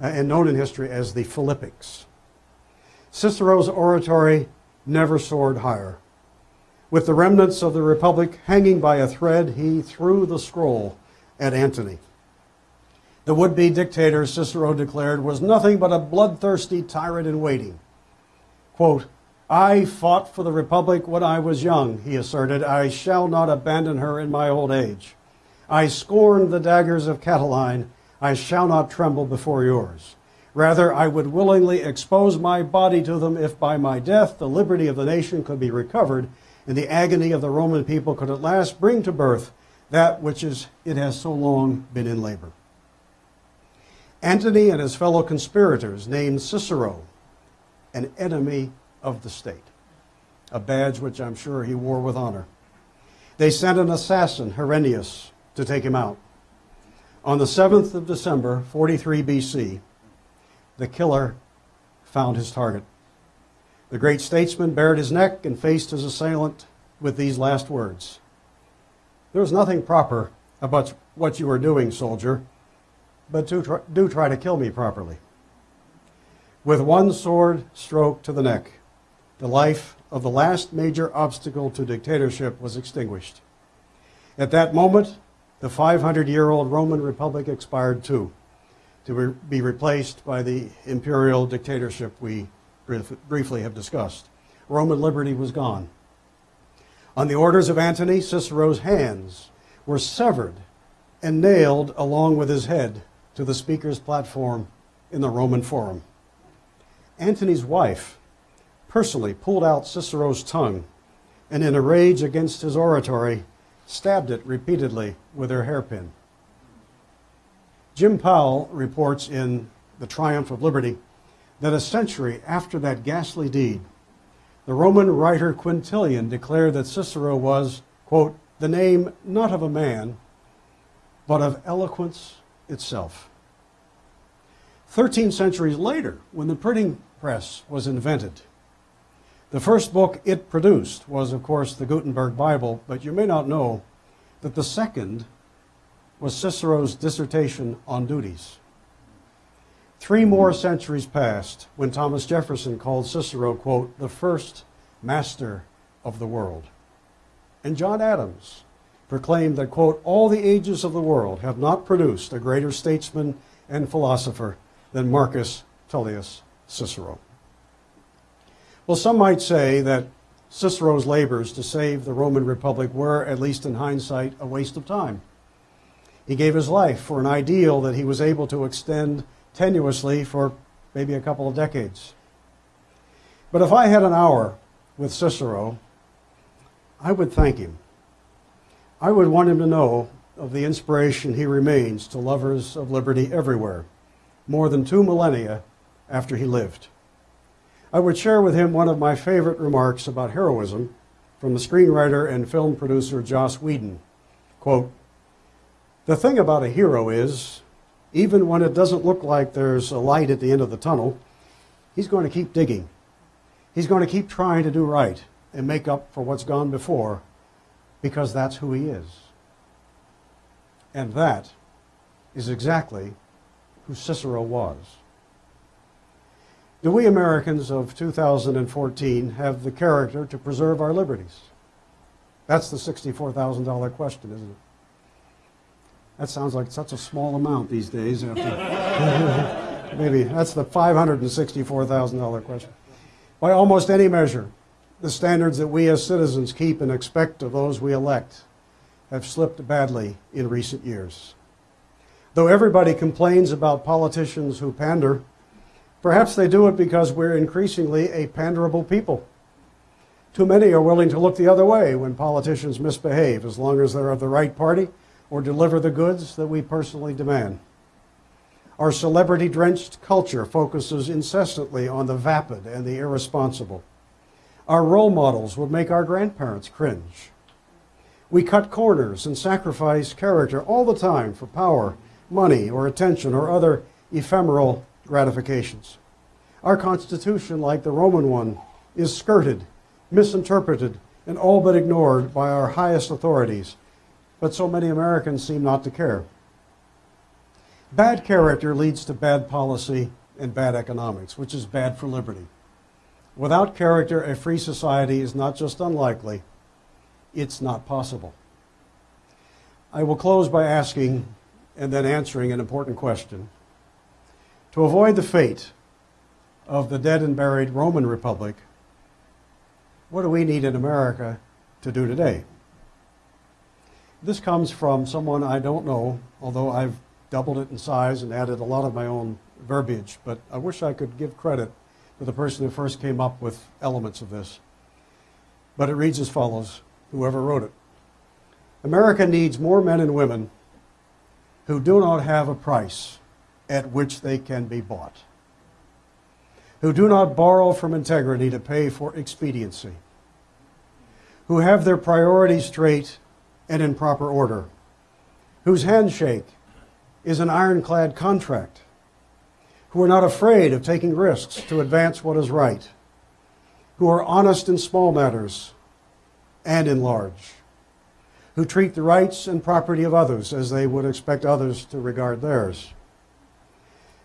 Uh, and known in history as the Philippics. Cicero's oratory never soared higher. With the remnants of the Republic hanging by a thread, he threw the scroll at Antony. The would be dictator, Cicero declared, was nothing but a bloodthirsty tyrant in waiting. Quote, I fought for the Republic when I was young, he asserted. I shall not abandon her in my old age. I scorned the daggers of Catiline. I shall not tremble before yours. Rather, I would willingly expose my body to them if by my death the liberty of the nation could be recovered and the agony of the Roman people could at last bring to birth that which is, it has so long been in labor. Antony and his fellow conspirators named Cicero an enemy of the state, a badge which I'm sure he wore with honor. They sent an assassin, Herennius, to take him out. On the 7th of December, 43 BC, the killer found his target. The great statesman bared his neck and faced his assailant with these last words There is nothing proper about what you are doing, soldier, but do try, do try to kill me properly. With one sword stroke to the neck, the life of the last major obstacle to dictatorship was extinguished. At that moment, the 500 year old Roman Republic expired too, to re- be replaced by the imperial dictatorship we brief- briefly have discussed. Roman liberty was gone. On the orders of Antony, Cicero's hands were severed and nailed along with his head to the speaker's platform in the Roman Forum. Antony's wife personally pulled out Cicero's tongue and, in a rage against his oratory, stabbed it repeatedly with her hairpin. Jim Powell reports in The Triumph of Liberty that a century after that ghastly deed, the Roman writer Quintilian declared that Cicero was, quote, the name not of a man, but of eloquence itself. Thirteen centuries later, when the printing press was invented, the first book it produced was, of course, the Gutenberg Bible, but you may not know that the second was Cicero's dissertation on duties. Three more centuries passed when Thomas Jefferson called Cicero, quote, the first master of the world. And John Adams proclaimed that, quote, all the ages of the world have not produced a greater statesman and philosopher than Marcus Tullius Cicero. Well, some might say that Cicero's labors to save the Roman Republic were, at least in hindsight, a waste of time. He gave his life for an ideal that he was able to extend tenuously for maybe a couple of decades. But if I had an hour with Cicero, I would thank him. I would want him to know of the inspiration he remains to lovers of liberty everywhere, more than two millennia after he lived. I would share with him one of my favorite remarks about heroism from the screenwriter and film producer Joss Whedon. Quote, the thing about a hero is, even when it doesn't look like there's a light at the end of the tunnel, he's going to keep digging. He's going to keep trying to do right and make up for what's gone before because that's who he is. And that is exactly who Cicero was. Do we Americans of 2014 have the character to preserve our liberties? That's the $64,000 question, isn't it? That sounds like such a small amount these days. After [LAUGHS] maybe that's the $564,000 question. By almost any measure, the standards that we as citizens keep and expect of those we elect have slipped badly in recent years. Though everybody complains about politicians who pander, perhaps they do it because we're increasingly a panderable people. Too many are willing to look the other way when politicians misbehave, as long as they're of the right party or deliver the goods that we personally demand. Our celebrity drenched culture focuses incessantly on the vapid and the irresponsible. Our role models would make our grandparents cringe. We cut corners and sacrifice character all the time for power, money, or attention, or other ephemeral gratifications. Our Constitution, like the Roman one, is skirted, misinterpreted, and all but ignored by our highest authorities, but so many Americans seem not to care. Bad character leads to bad policy and bad economics, which is bad for liberty. Without character, a free society is not just unlikely, it's not possible. I will close by asking and then answering an important question. To avoid the fate of the dead and buried Roman Republic, what do we need in America to do today? This comes from someone I don't know, although I've doubled it in size and added a lot of my own verbiage, but I wish I could give credit to the person who first came up with elements of this. But it reads as follows, whoever wrote it. America needs more men and women who do not have a price at which they can be bought, who do not borrow from integrity to pay for expediency, who have their priorities straight and in proper order, whose handshake is an ironclad contract, who are not afraid of taking risks to advance what is right, who are honest in small matters and in large, who treat the rights and property of others as they would expect others to regard theirs.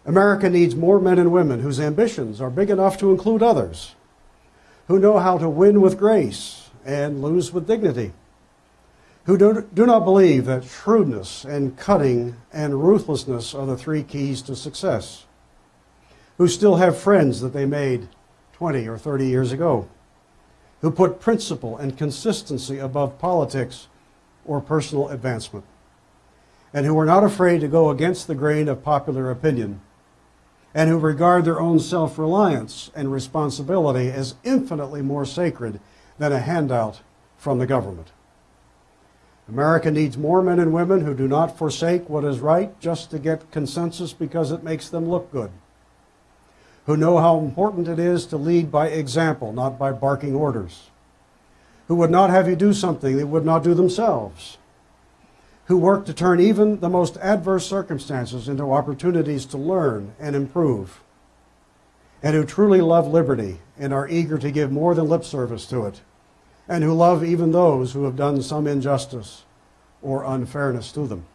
America needs more men and women whose ambitions are big enough to include others, who know how to win with grace and lose with dignity, who do, do not believe that shrewdness and cutting and ruthlessness are the three keys to success, who still have friends that they made 20 or 30 years ago, who put principle and consistency above politics or personal advancement, and who are not afraid to go against the grain of popular opinion, and who regard their own self reliance and responsibility as infinitely more sacred than a handout from the government. America needs more men and women who do not forsake what is right just to get consensus because it makes them look good, who know how important it is to lead by example, not by barking orders, who would not have you do something they would not do themselves, who work to turn even the most adverse circumstances into opportunities to learn and improve, and who truly love liberty and are eager to give more than lip service to it and who love even those who have done some injustice or unfairness to them.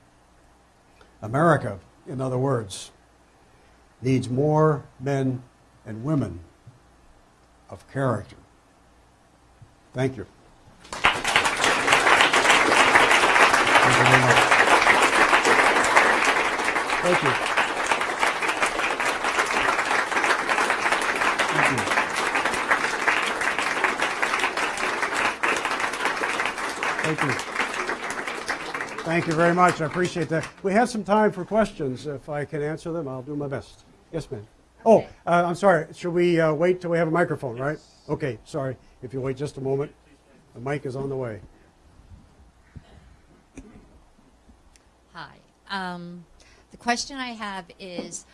America, in other words, needs more men and women of character. Thank you. Thank you very much. Thank you. Thank you. Thank you. Thank you very much. I appreciate that. We have some time for questions. If I can answer them, I'll do my best. Yes, ma'am. Oh, uh, I'm sorry. Should we uh, wait till we have a microphone, right? Okay, sorry. If you wait just a moment, the mic is on the way. Um, the question I have is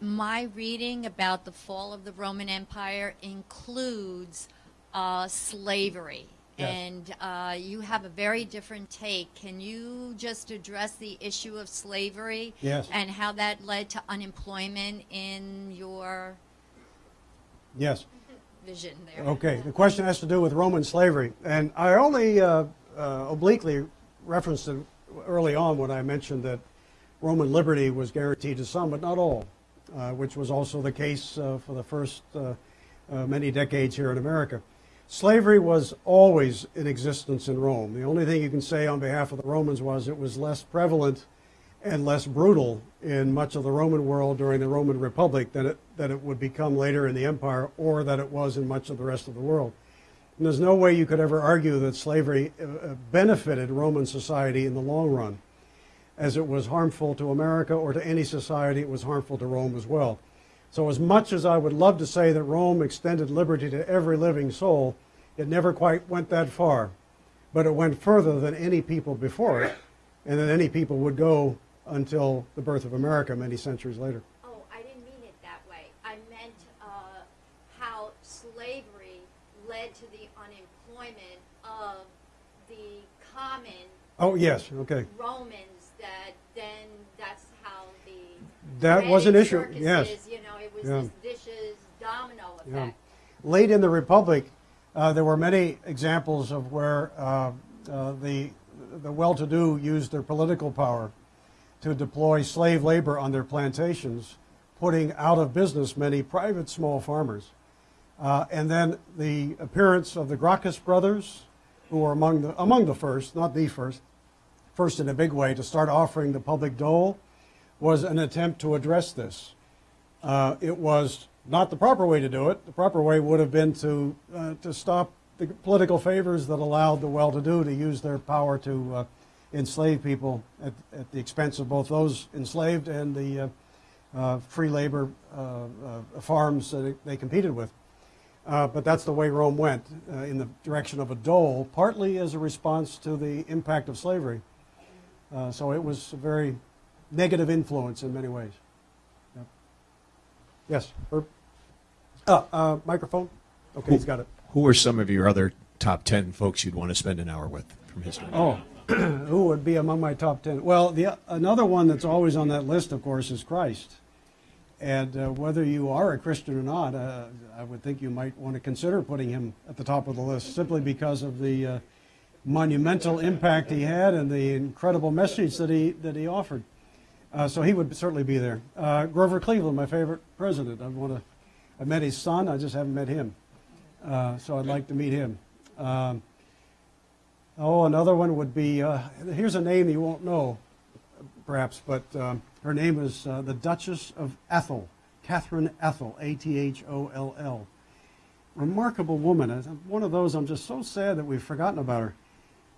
my reading about the fall of the Roman Empire includes uh, slavery. Yes. And uh, you have a very different take. Can you just address the issue of slavery Yes. and how that led to unemployment in your Yes. vision there? Okay. The question has to do with Roman slavery, and I only uh, uh, obliquely referenced it early on when I mentioned that Roman liberty was guaranteed to some, but not all, uh, which was also the case uh, for the first uh, uh, many decades here in America. Slavery was always in existence in Rome. The only thing you can say on behalf of the Romans was it was less prevalent and less brutal in much of the Roman world during the Roman Republic than it, that it would become later in the empire or that it was in much of the rest of the world. And there's no way you could ever argue that slavery uh, uh, benefited Roman society in the long run, as it was harmful to America or to any society, it was harmful to Rome as well. So, as much as I would love to say that Rome extended liberty to every living soul, it never quite went that far. But it went further than any people before it, and than any people would go until the birth of America many centuries later. Oh, I didn't mean it that way. I meant uh, how slavery led to the unemployment of the common Oh, yes, okay. Romans. That then that's how the That was an issue, yes. circuses, You know, it was Yeah. this vicious domino effect. Yeah. Late in the Republic, uh, there were many examples of where uh, uh, the, the well-to-do used their political power to deploy slave labor on their plantations, putting out of business many private small farmers. Uh, and then the appearance of the Gracchus brothers, who were among the, among the first, not the first, first in a big way to start offering the public dole, was an attempt to address this. Uh, it was not the proper way to do it. The proper way would have been to, uh, to stop the political favors that allowed the well-to-do to use their power to uh, enslave people at, at the expense of both those enslaved and the uh, uh, free labor uh, farms that they competed with. Uh, but that's the way Rome went, uh, in the direction of a dole, partly as a response to the impact of slavery. Uh, so it was a very negative influence in many ways. Yep. Yes, Herb? Uh, uh, microphone? Okay, he's got it. Who are some of your other top 10 folks you'd want to spend an hour with from history? Oh, [CLEARS THROAT] who would be among my top 10? Well, the, another one that's always on that list, of course, is Christ. And uh, whether you are a Christian or not, uh, I would think you might want to consider putting him at the top of the list simply because of the uh, monumental impact he had and the incredible message that he, that he offered. Uh, so he would certainly be there. Uh, Grover Cleveland, my favorite president. I want to. I met his son. I just haven't met him. Uh, so I'd like to meet him. Um, oh, another one would be. Here's a name you won't know, perhaps, but um, her name is uh, the Duchess of Atholl, Catherine Atholl, A-T-H-O-L-L. Remarkable woman. One of those. I'm just so sad that we've forgotten about her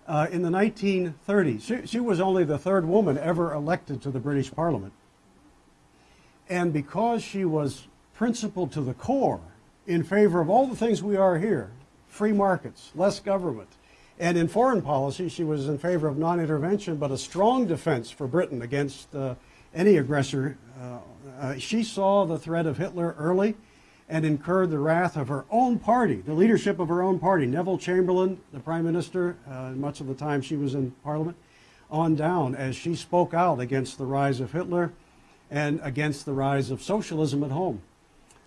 uh, in the 1930s. She, she was only the third woman ever elected to the British Parliament. And because she was principled to the core in favor of all the things we are here free markets, less government, and in foreign policy, she was in favor of non intervention, but a strong defense for Britain against uh, any aggressor. Uh, uh, she saw the threat of Hitler early and incurred the wrath of her own party, the leadership of her own party. Neville Chamberlain, the prime minister, uh, much of the time she was in parliament, on down as she spoke out against the rise of Hitler and against the rise of socialism at home.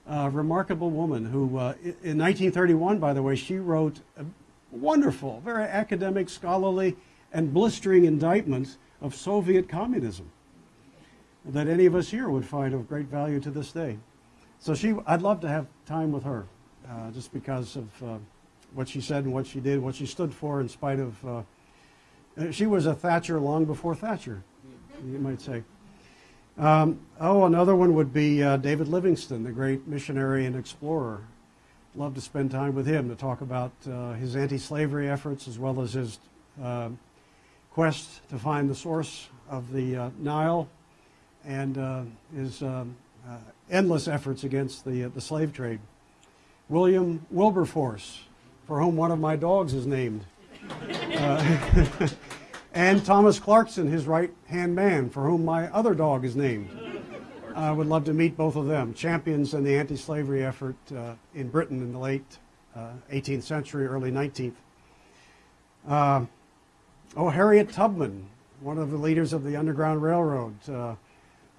A remarkable woman who, uh, in 1931, by the way, she wrote a wonderful, very academic, scholarly, and blistering indictment of Soviet communism that any of us here would find of great value to this day. So she, I'd love to have time with her, uh, just because of uh, what she said and what she did, what she stood for, in spite of. Uh, uh, she was a Thatcher long before Thatcher, you might say. Um, oh, another one would be uh, David Livingstone, the great missionary and explorer. Love to spend time with him to talk about uh, his anti-slavery efforts as well as his quest to find the source of the Nile and uh, his um, uh, endless efforts against the, uh, the slave trade. William Wilberforce, for whom one of my dogs is named. Uh, [LAUGHS] and Thomas Clarkson, his right hand man, for whom my other dog is named. I would love to meet both of them, champions in the anti slavery effort uh, in Britain in the late uh, 18th century, early 19th. Uh, oh, Harriet Tubman, one of the leaders of the Underground Railroad, uh,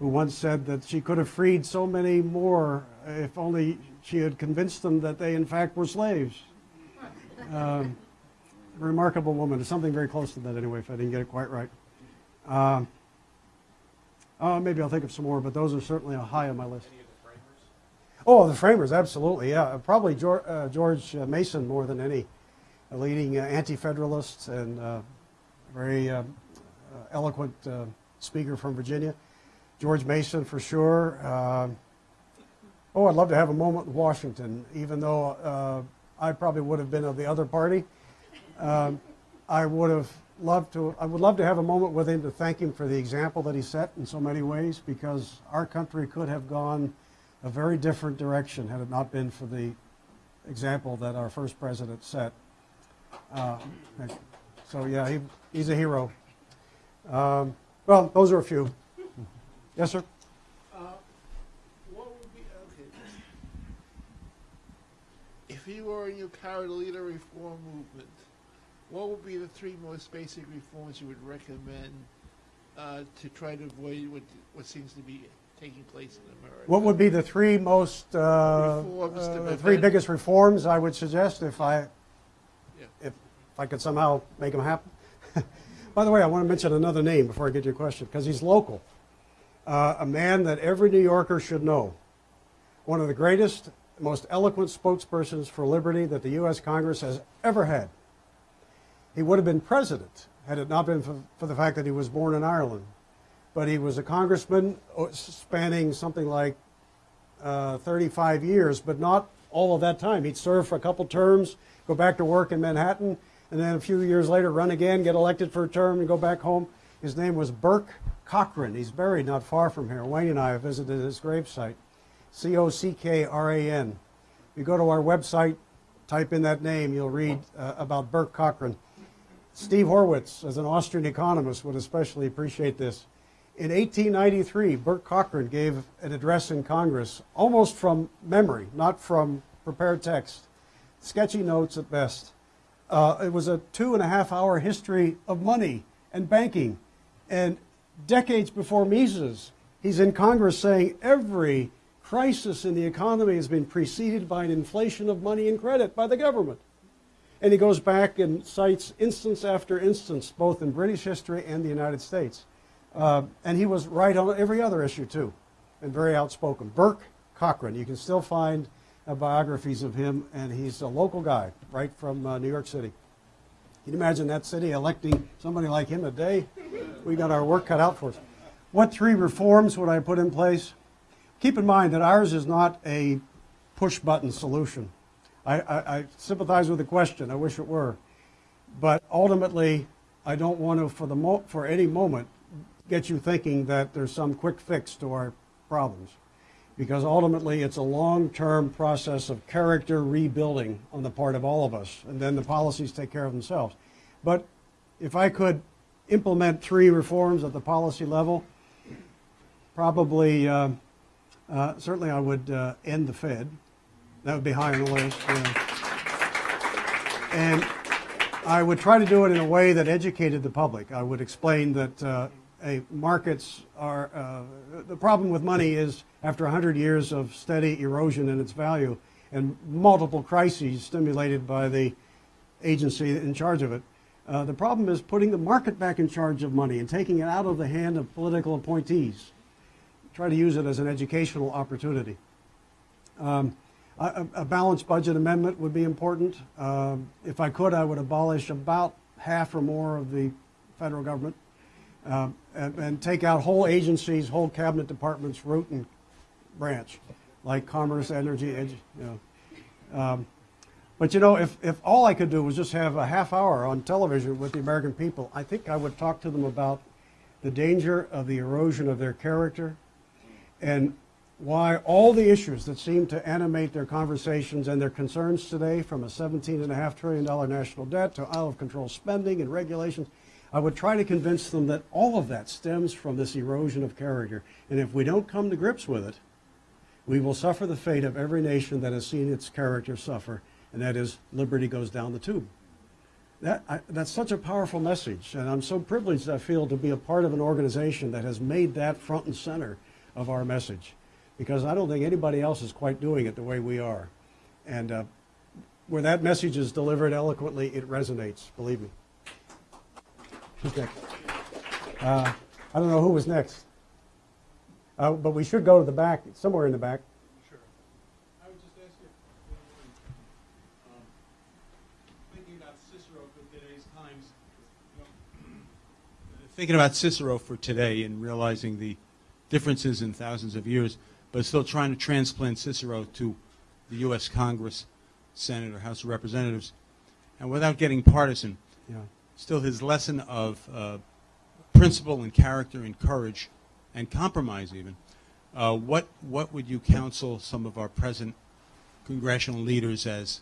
who once said that she could have freed so many more if only she had convinced them that they, in fact, were slaves. Um, remarkable woman. There's something very close to that, anyway, if I didn't get it quite right. Um, uh, maybe I'll think of some more, but those are certainly high on my list. Oh, the framers, absolutely, yeah. Probably George, uh, George uh, Mason more than any, a leading uh, anti-federalist and uh, very uh, uh, eloquent uh, speaker from Virginia. George Mason, for sure. Um oh, I'd love to have a moment with Washington, even though uh, I probably would have been of the other party. Um, I would have loved to. I would love to have a moment with him to thank him for the example that he set in so many ways, because our country could have gone a very different direction had it not been for the example that our first president set. Uh, so yeah, he, he's a hero. Um, well, those are a few. Yes, sir. What would be okay? If you were and you carried to lead a reform movement, what would be the three most basic reforms you would recommend uh, to try to avoid what what seems to be taking place in America? What would be the three most, uh, Reforms uh, the three biggest reforms I would suggest if I, Yeah. if, if I could somehow make them happen? [LAUGHS] By the way, I want to mention another name before I get to your question, because he's local. Uh, a man that every New Yorker should know. One of the greatest, most eloquent spokespersons for liberty that the U.S. Congress has ever had. He would have been president had it not been for, for the fact that he was born in Ireland. But he was a congressman uh, spanning something like uh, 35 years, but not all of that time. He'd serve for a couple terms, go back to work in Manhattan, and then a few years later run again, get elected for a term, and go back home. His name was Bourke Cockran. He's buried not far from here. Wayne and I have visited his gravesite. C O C K R A N. If you go to our website, type in that name, you'll read uh, about Bourke Cockran. Steve Horwitz, as an Austrian economist, would especially appreciate this. In 1893, Bourke Cockran gave an address in Congress, almost from memory, not from prepared text. Sketchy notes at best. Uh, it was a two and a half hour history of money and banking. And decades before Mises, he's in Congress saying every crisis in the economy has been preceded by an inflation of money and credit by the government. And he goes back and cites instance after instance, both in British history and the United States. Uh, and he was right on every other issue, too, and very outspoken. Bourke Cockran, you can still find uh, biographies of him, and he's a local guy, right from uh, New York City. Can you imagine that city electing somebody like him a day? We got our work cut out for us. What three reforms would I put in place? Keep in mind that ours is not a push button solution. I, I, I sympathize with the question. I wish it were. But ultimately, I don't want to, for, the for any moment, get you thinking that there's some quick fix to our problems. Because ultimately, it's a long term process of character rebuilding on the part of all of us. And then the policies take care of themselves. But if I could implement three reforms at the policy level, probably, uh, uh, certainly I would uh, end the Fed. That would be high on the list. yeah. And I would try to do it in a way that educated the public. I would explain that uh, a markets are uh, the problem with money is after 100 years of steady erosion in its value and multiple crises stimulated by the agency in charge of it. Uh, the problem is putting the market back in charge of money and taking it out of the hand of political appointees. Try to use it as an educational opportunity. Um, a, a balanced budget amendment would be important. Um, if I could, I would abolish about half or more of the federal government um, and, and take out whole agencies, whole cabinet departments, root and branch, like commerce, energy, edu- you know. Um, but you know, if, if all I could do was just have a half hour on television with the American people, I think I would talk to them about the danger of the erosion of their character and why all the issues that seem to animate their conversations and their concerns today, from a $17.5 trillion national debt to out of control spending and regulations, I would try to convince them that all of that stems from this erosion of character. And if we don't come to grips with it, we will suffer the fate of every nation that has seen its character suffer, and that is liberty goes down the tube. That, I, that's such a powerful message, and I'm so privileged, I feel, to be a part of an organization that has made that front and center of our message, because I don't think anybody else is quite doing it the way we are. And uh, where that message is delivered eloquently, it resonates, believe me. Who's next? Uh, I don't know who was next. Uh, but we should go to the back, somewhere in the back. Sure. I would just ask you, um, thinking about Cicero for today's times, you know, thinking about Cicero for today and realizing the differences in thousands of years, but still trying to transplant Cicero to the U.S. Congress, Senate, or House of Representatives, and without getting partisan, Yeah. still his lesson of uh, principle and character and courage and compromise even. Uh, what what would you counsel some of our present congressional leaders as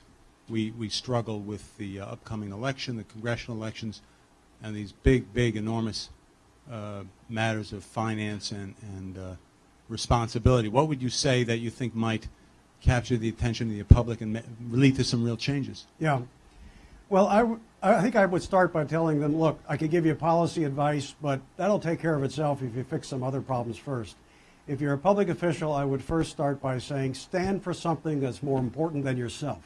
we we struggle with the uh, upcoming election, the congressional elections, and these big, big, enormous uh, matters of finance and and uh, responsibility? What would you say that you think might capture the attention of the public and lead to some real changes? Yeah. Well, I, think I would start by telling them, look, I could give you policy advice, but that'll take care of itself if you fix some other problems first. If you're a public official, I would first start by saying, stand for something that's more important than yourself,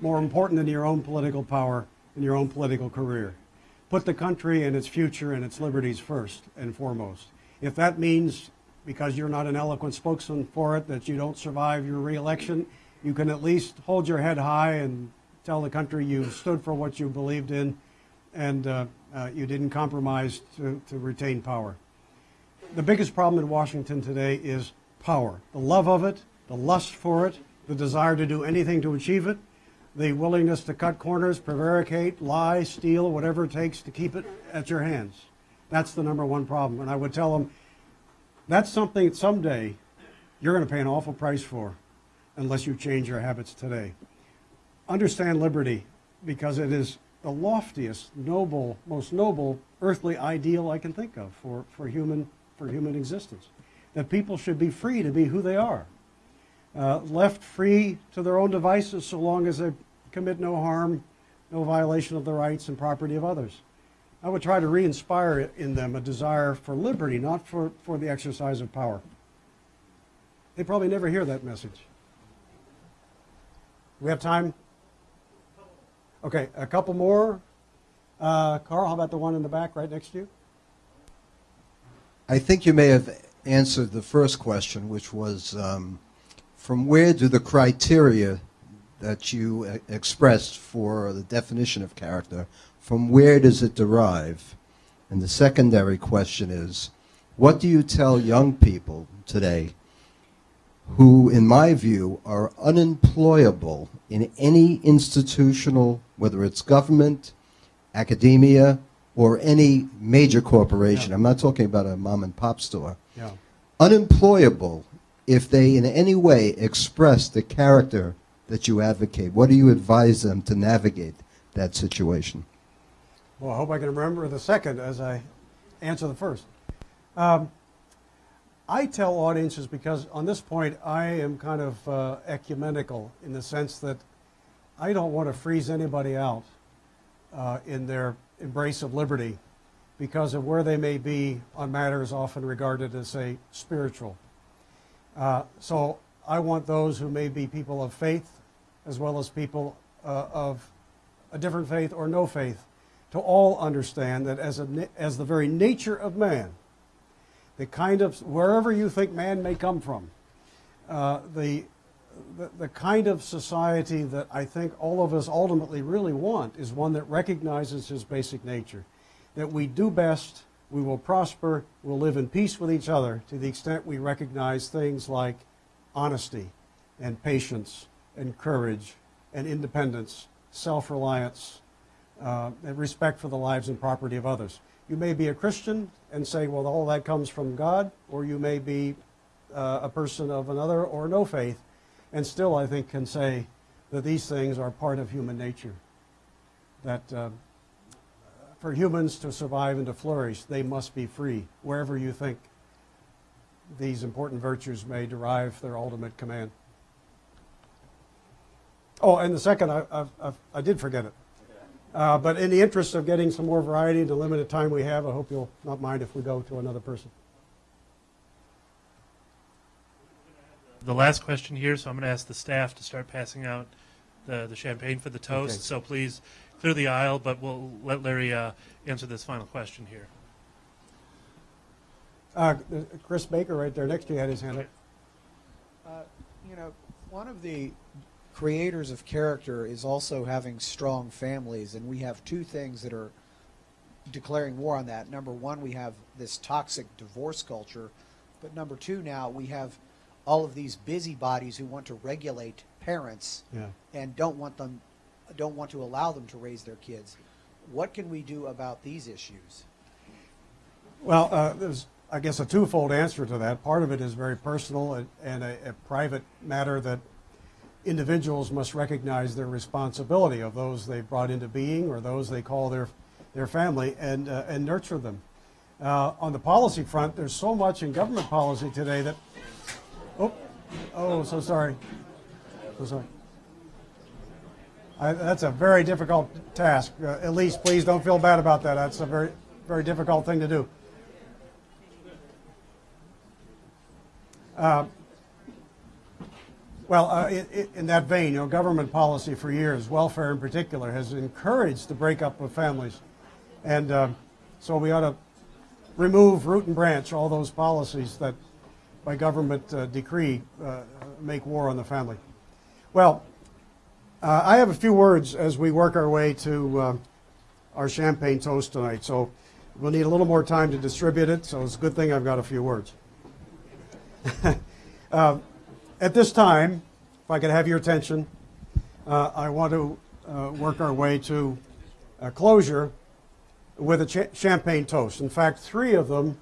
more important than your own political power and your own political career. Put the country and its future and its liberties first and foremost. If that means, because you're not an eloquent spokesman for it, that you don't survive your reelection, you can at least hold your head high and tell the country you stood for what you believed in and uh, uh, you didn't compromise to, to retain power. The biggest problem in Washington today is power, the love of it, the lust for it, the desire to do anything to achieve it, the willingness to cut corners, prevaricate, lie, steal, whatever it takes to keep it at your hands. That's the number one problem. And I would tell them that's something someday you're going to pay an awful price for unless you change your habits today. Understand liberty because it is the loftiest, noble, most noble earthly ideal I can think of for, for, human, for human existence. That people should be free to be who they are. Uh, left free to their own devices so long as they commit no harm, no violation of the rights and property of others. I would try to re inspire in them a desire for liberty, not for, for the exercise of power. They probably never hear that message. We have time? Okay, a couple more. Uh, Carl, how about the one in the back right next to you? I think you may have answered the first question, which was um, from where do the criteria that you uh, expressed for the definition of character, from where does it derive? And the secondary question is, what do you tell young people today who, in my view, are unemployable in any institutional, whether it's government, academia, or any major corporation? Yeah. I'm not talking about a mom and pop store Yeah. unemployable if they in any way express the character that you advocate? What do you advise them to navigate that situation? Well, I hope I can remember the second as I answer the first. Um, I tell audiences because on this point I am kind of uh, ecumenical in the sense that I don't want to freeze anybody out uh, in their embrace of liberty because of where they may be on matters often regarded as, say, spiritual. Uh, so I want those who may be people of faith as well as people uh, of a different faith or no faith to all understand that as, a, as the very nature of man, the kind of, wherever you think man may come from, uh, the, the, the kind of society that I think all of us ultimately really want is one that recognizes his basic nature. That we do best, we will prosper, we'll live in peace with each other to the extent we recognize things like honesty and patience and courage and independence, self reliance, uh, and respect for the lives and property of others. You may be a Christian and say, well, all that comes from God, or you may be uh, a person of another or no faith, and still, I think, can say that these things are part of human nature. That uh, for humans to survive and to flourish, they must be free, wherever you think these important virtues may derive their ultimate command. Oh, and the second, I, I, I, I did forget it. Uh, but in the interest of getting some more variety in the limited time we have, I hope you'll not mind if we go to another person. The last question here, so I'm going to ask the staff to start passing out the, the champagne for the toast. Okay. So please clear the aisle, but we'll let Larry uh, answer this final question here. Uh, Chris Baker, right there next to you, had his hand up. Uh, you know, one of the creators of character is also having strong families, and we have two things that are declaring war on that. Number one, we have this toxic divorce culture, but number two, now we have all of these busybodies who want to regulate parents Yeah. and don't want them, don't want to allow them to raise their kids. What can we do about these issues? Well, uh, there's, I guess, a twofold answer to that. Part of it is very personal and, and a, a private matter that individuals must recognize their responsibility of those they've brought into being or those they call their, their family and, uh, and nurture them. Uh, on the policy front, there's so much in government policy today that, oh, oh, so sorry. So sorry. I, that's a very difficult task. Uh, Elise, please don't feel bad about that. That's a very, very difficult thing to do. Uh, well, uh, i i in that vein, you know, government policy for years, welfare in particular, has encouraged the breakup of families, and um, so we ought to remove root and branch all those policies that, by government uh, decree, uh, make war on the family. Well, uh, I have a few words as we work our way to uh, our champagne toast tonight. So we'll need a little more time to distribute it. So it's a good thing I've got a few words. [LAUGHS] uh, At this time, if I could have your attention, uh, I want to uh, work our way to a closure with a cha- champagne toast. In fact, three of them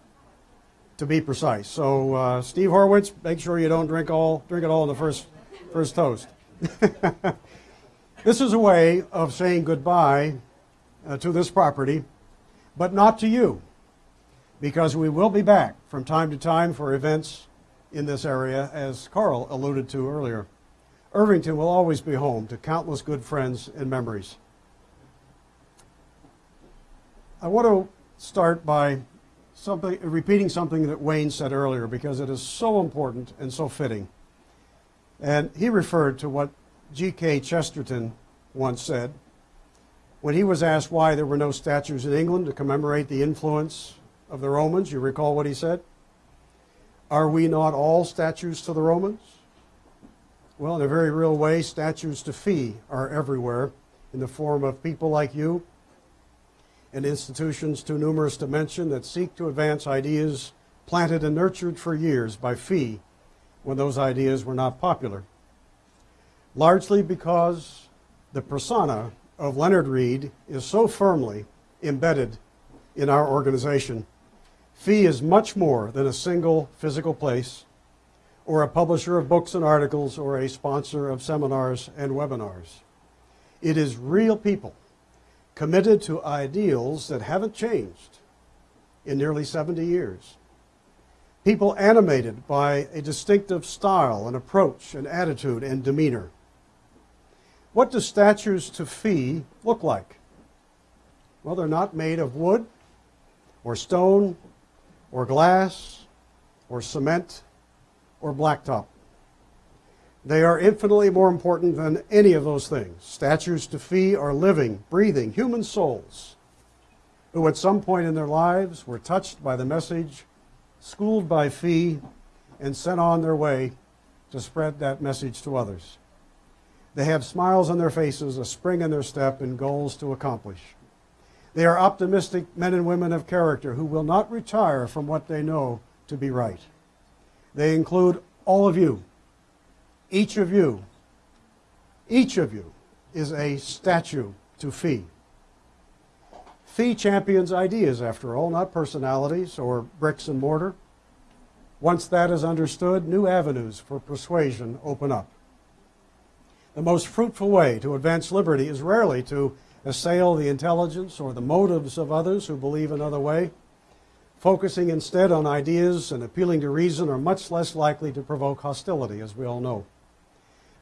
to be precise. So, uh, Steve Horwitz, make sure you don't drink all drink it all in the first first toast. [LAUGHS] this is a way of saying goodbye uh, to this property, but not to you, because we will be back from time to time for events in this area, as Carl alluded to earlier. Irvington will always be home to countless good friends and memories. I want to start by something, repeating something that Wayne said earlier because it is so important and so fitting. And he referred to what G.K. Chesterton once said when he was asked why there were no statues in England to commemorate the influence of the Romans. You recall what he said? Are we not all statues to the Romans? Well, in a very real way, statues to FEE are everywhere in the form of people like you and institutions too numerous to mention that seek to advance ideas planted and nurtured for years by FEE when those ideas were not popular. Largely because the persona of Leonard Read is so firmly embedded in our organization. FEE is much more than a single physical place or a publisher of books and articles or a sponsor of seminars and webinars. It is real people committed to ideals that haven't changed in nearly 70 years. People animated by a distinctive style and approach and attitude and demeanor. What do statues to FEE look like? Well, they're not made of wood or stone or glass or cement or blacktop. They are infinitely more important than any of those things. Statues to FEE are living, breathing human souls who at some point in their lives were touched by the message, schooled by FEE, and sent on their way to spread that message to others. They have smiles on their faces, a spring in their step, and goals to accomplish. They are optimistic men and women of character who will not retire from what they know to be right. They include all of you. Each of you, each of you is a statue to FEE. FEE champions ideas, after all, not personalities or bricks and mortar. Once that is understood, new avenues for persuasion open up. The most fruitful way to advance liberty is rarely to assail the intelligence or the motives of others who believe another way. Focusing instead on ideas and appealing to reason are much less likely to provoke hostility, as we all know.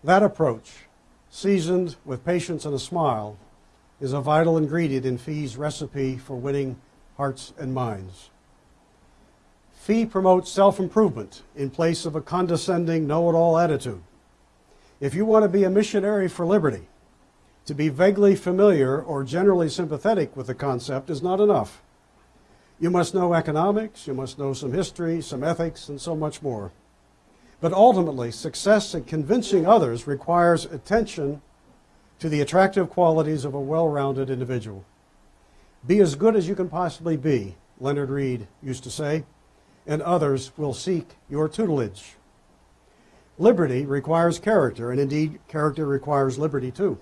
That approach, seasoned with patience and a smile, is a vital ingredient in FEE's recipe for winning hearts and minds. FEE promotes self improvement in place of a condescending, know it all attitude. If you want to be a missionary for liberty, to be vaguely familiar or generally sympathetic with the concept is not enough. You must know economics, you must know some history, some ethics, and so much more. But ultimately, success in convincing others requires attention to the attractive qualities of a well rounded individual. Be as good as you can possibly be, Leonard Read used to say, and others will seek your tutelage. Liberty requires character, and indeed, character requires liberty too.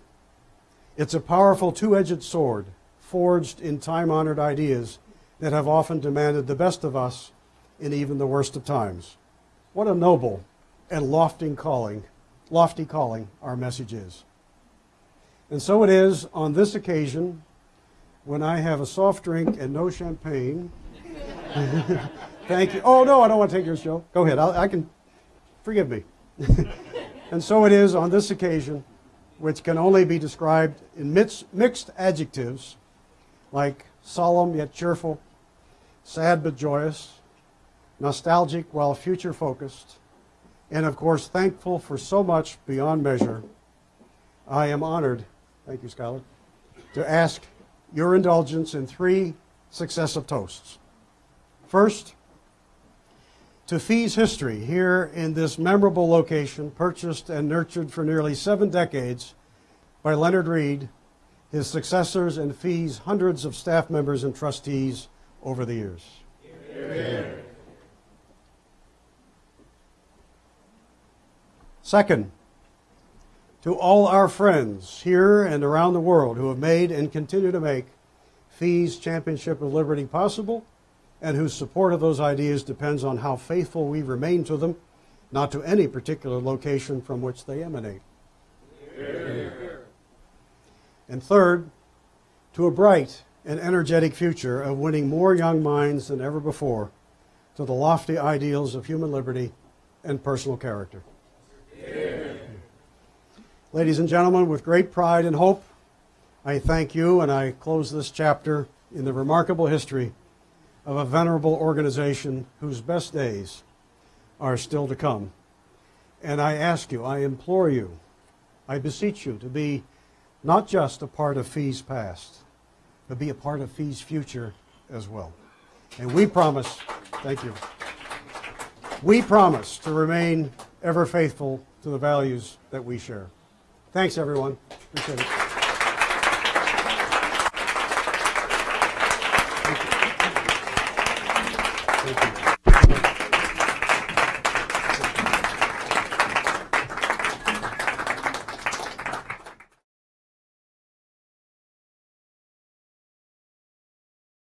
It's a powerful two edged sword, forged in time honored ideas that have often demanded the best of us in even the worst of times. What a noble and lofty calling, lofty calling our message is. And so it is on this occasion when I have a soft drink and no champagne. [LAUGHS] Thank you. Oh, no, I don't want to take your show. Go ahead. I'll, I can, forgive me. [LAUGHS] and so it is on this occasion, which can only be described in mixed, mixed adjectives like solemn yet cheerful, sad but joyous, nostalgic while future focused, and of course thankful for so much beyond measure. I am honored, thank you, Scholar, to ask your indulgence in three successive toasts. First, to FEE's history here in this memorable location, purchased and nurtured for nearly seven decades by Leonard Read, his successors, and FEE's hundreds of staff members and trustees over the years. Second, to all our friends here and around the world who have made and continue to make FEE's Championship of Liberty possible and whose support of those ideas depends on how faithful we remain to them, not to any particular location from which they emanate. And third, to a bright and energetic future of winning more young minds than ever before to the lofty ideals of human liberty and personal character. Ladies and gentlemen, with great pride and hope, I thank you and I close this chapter in the remarkable history of a venerable organization whose best days are still to come. And I ask you, I implore you, I beseech you to be not just a part of FEE's past, but be a part of FEE's future as well. And we promise, thank you, we promise to remain ever faithful to the values that we share. Thanks, everyone. Appreciate it.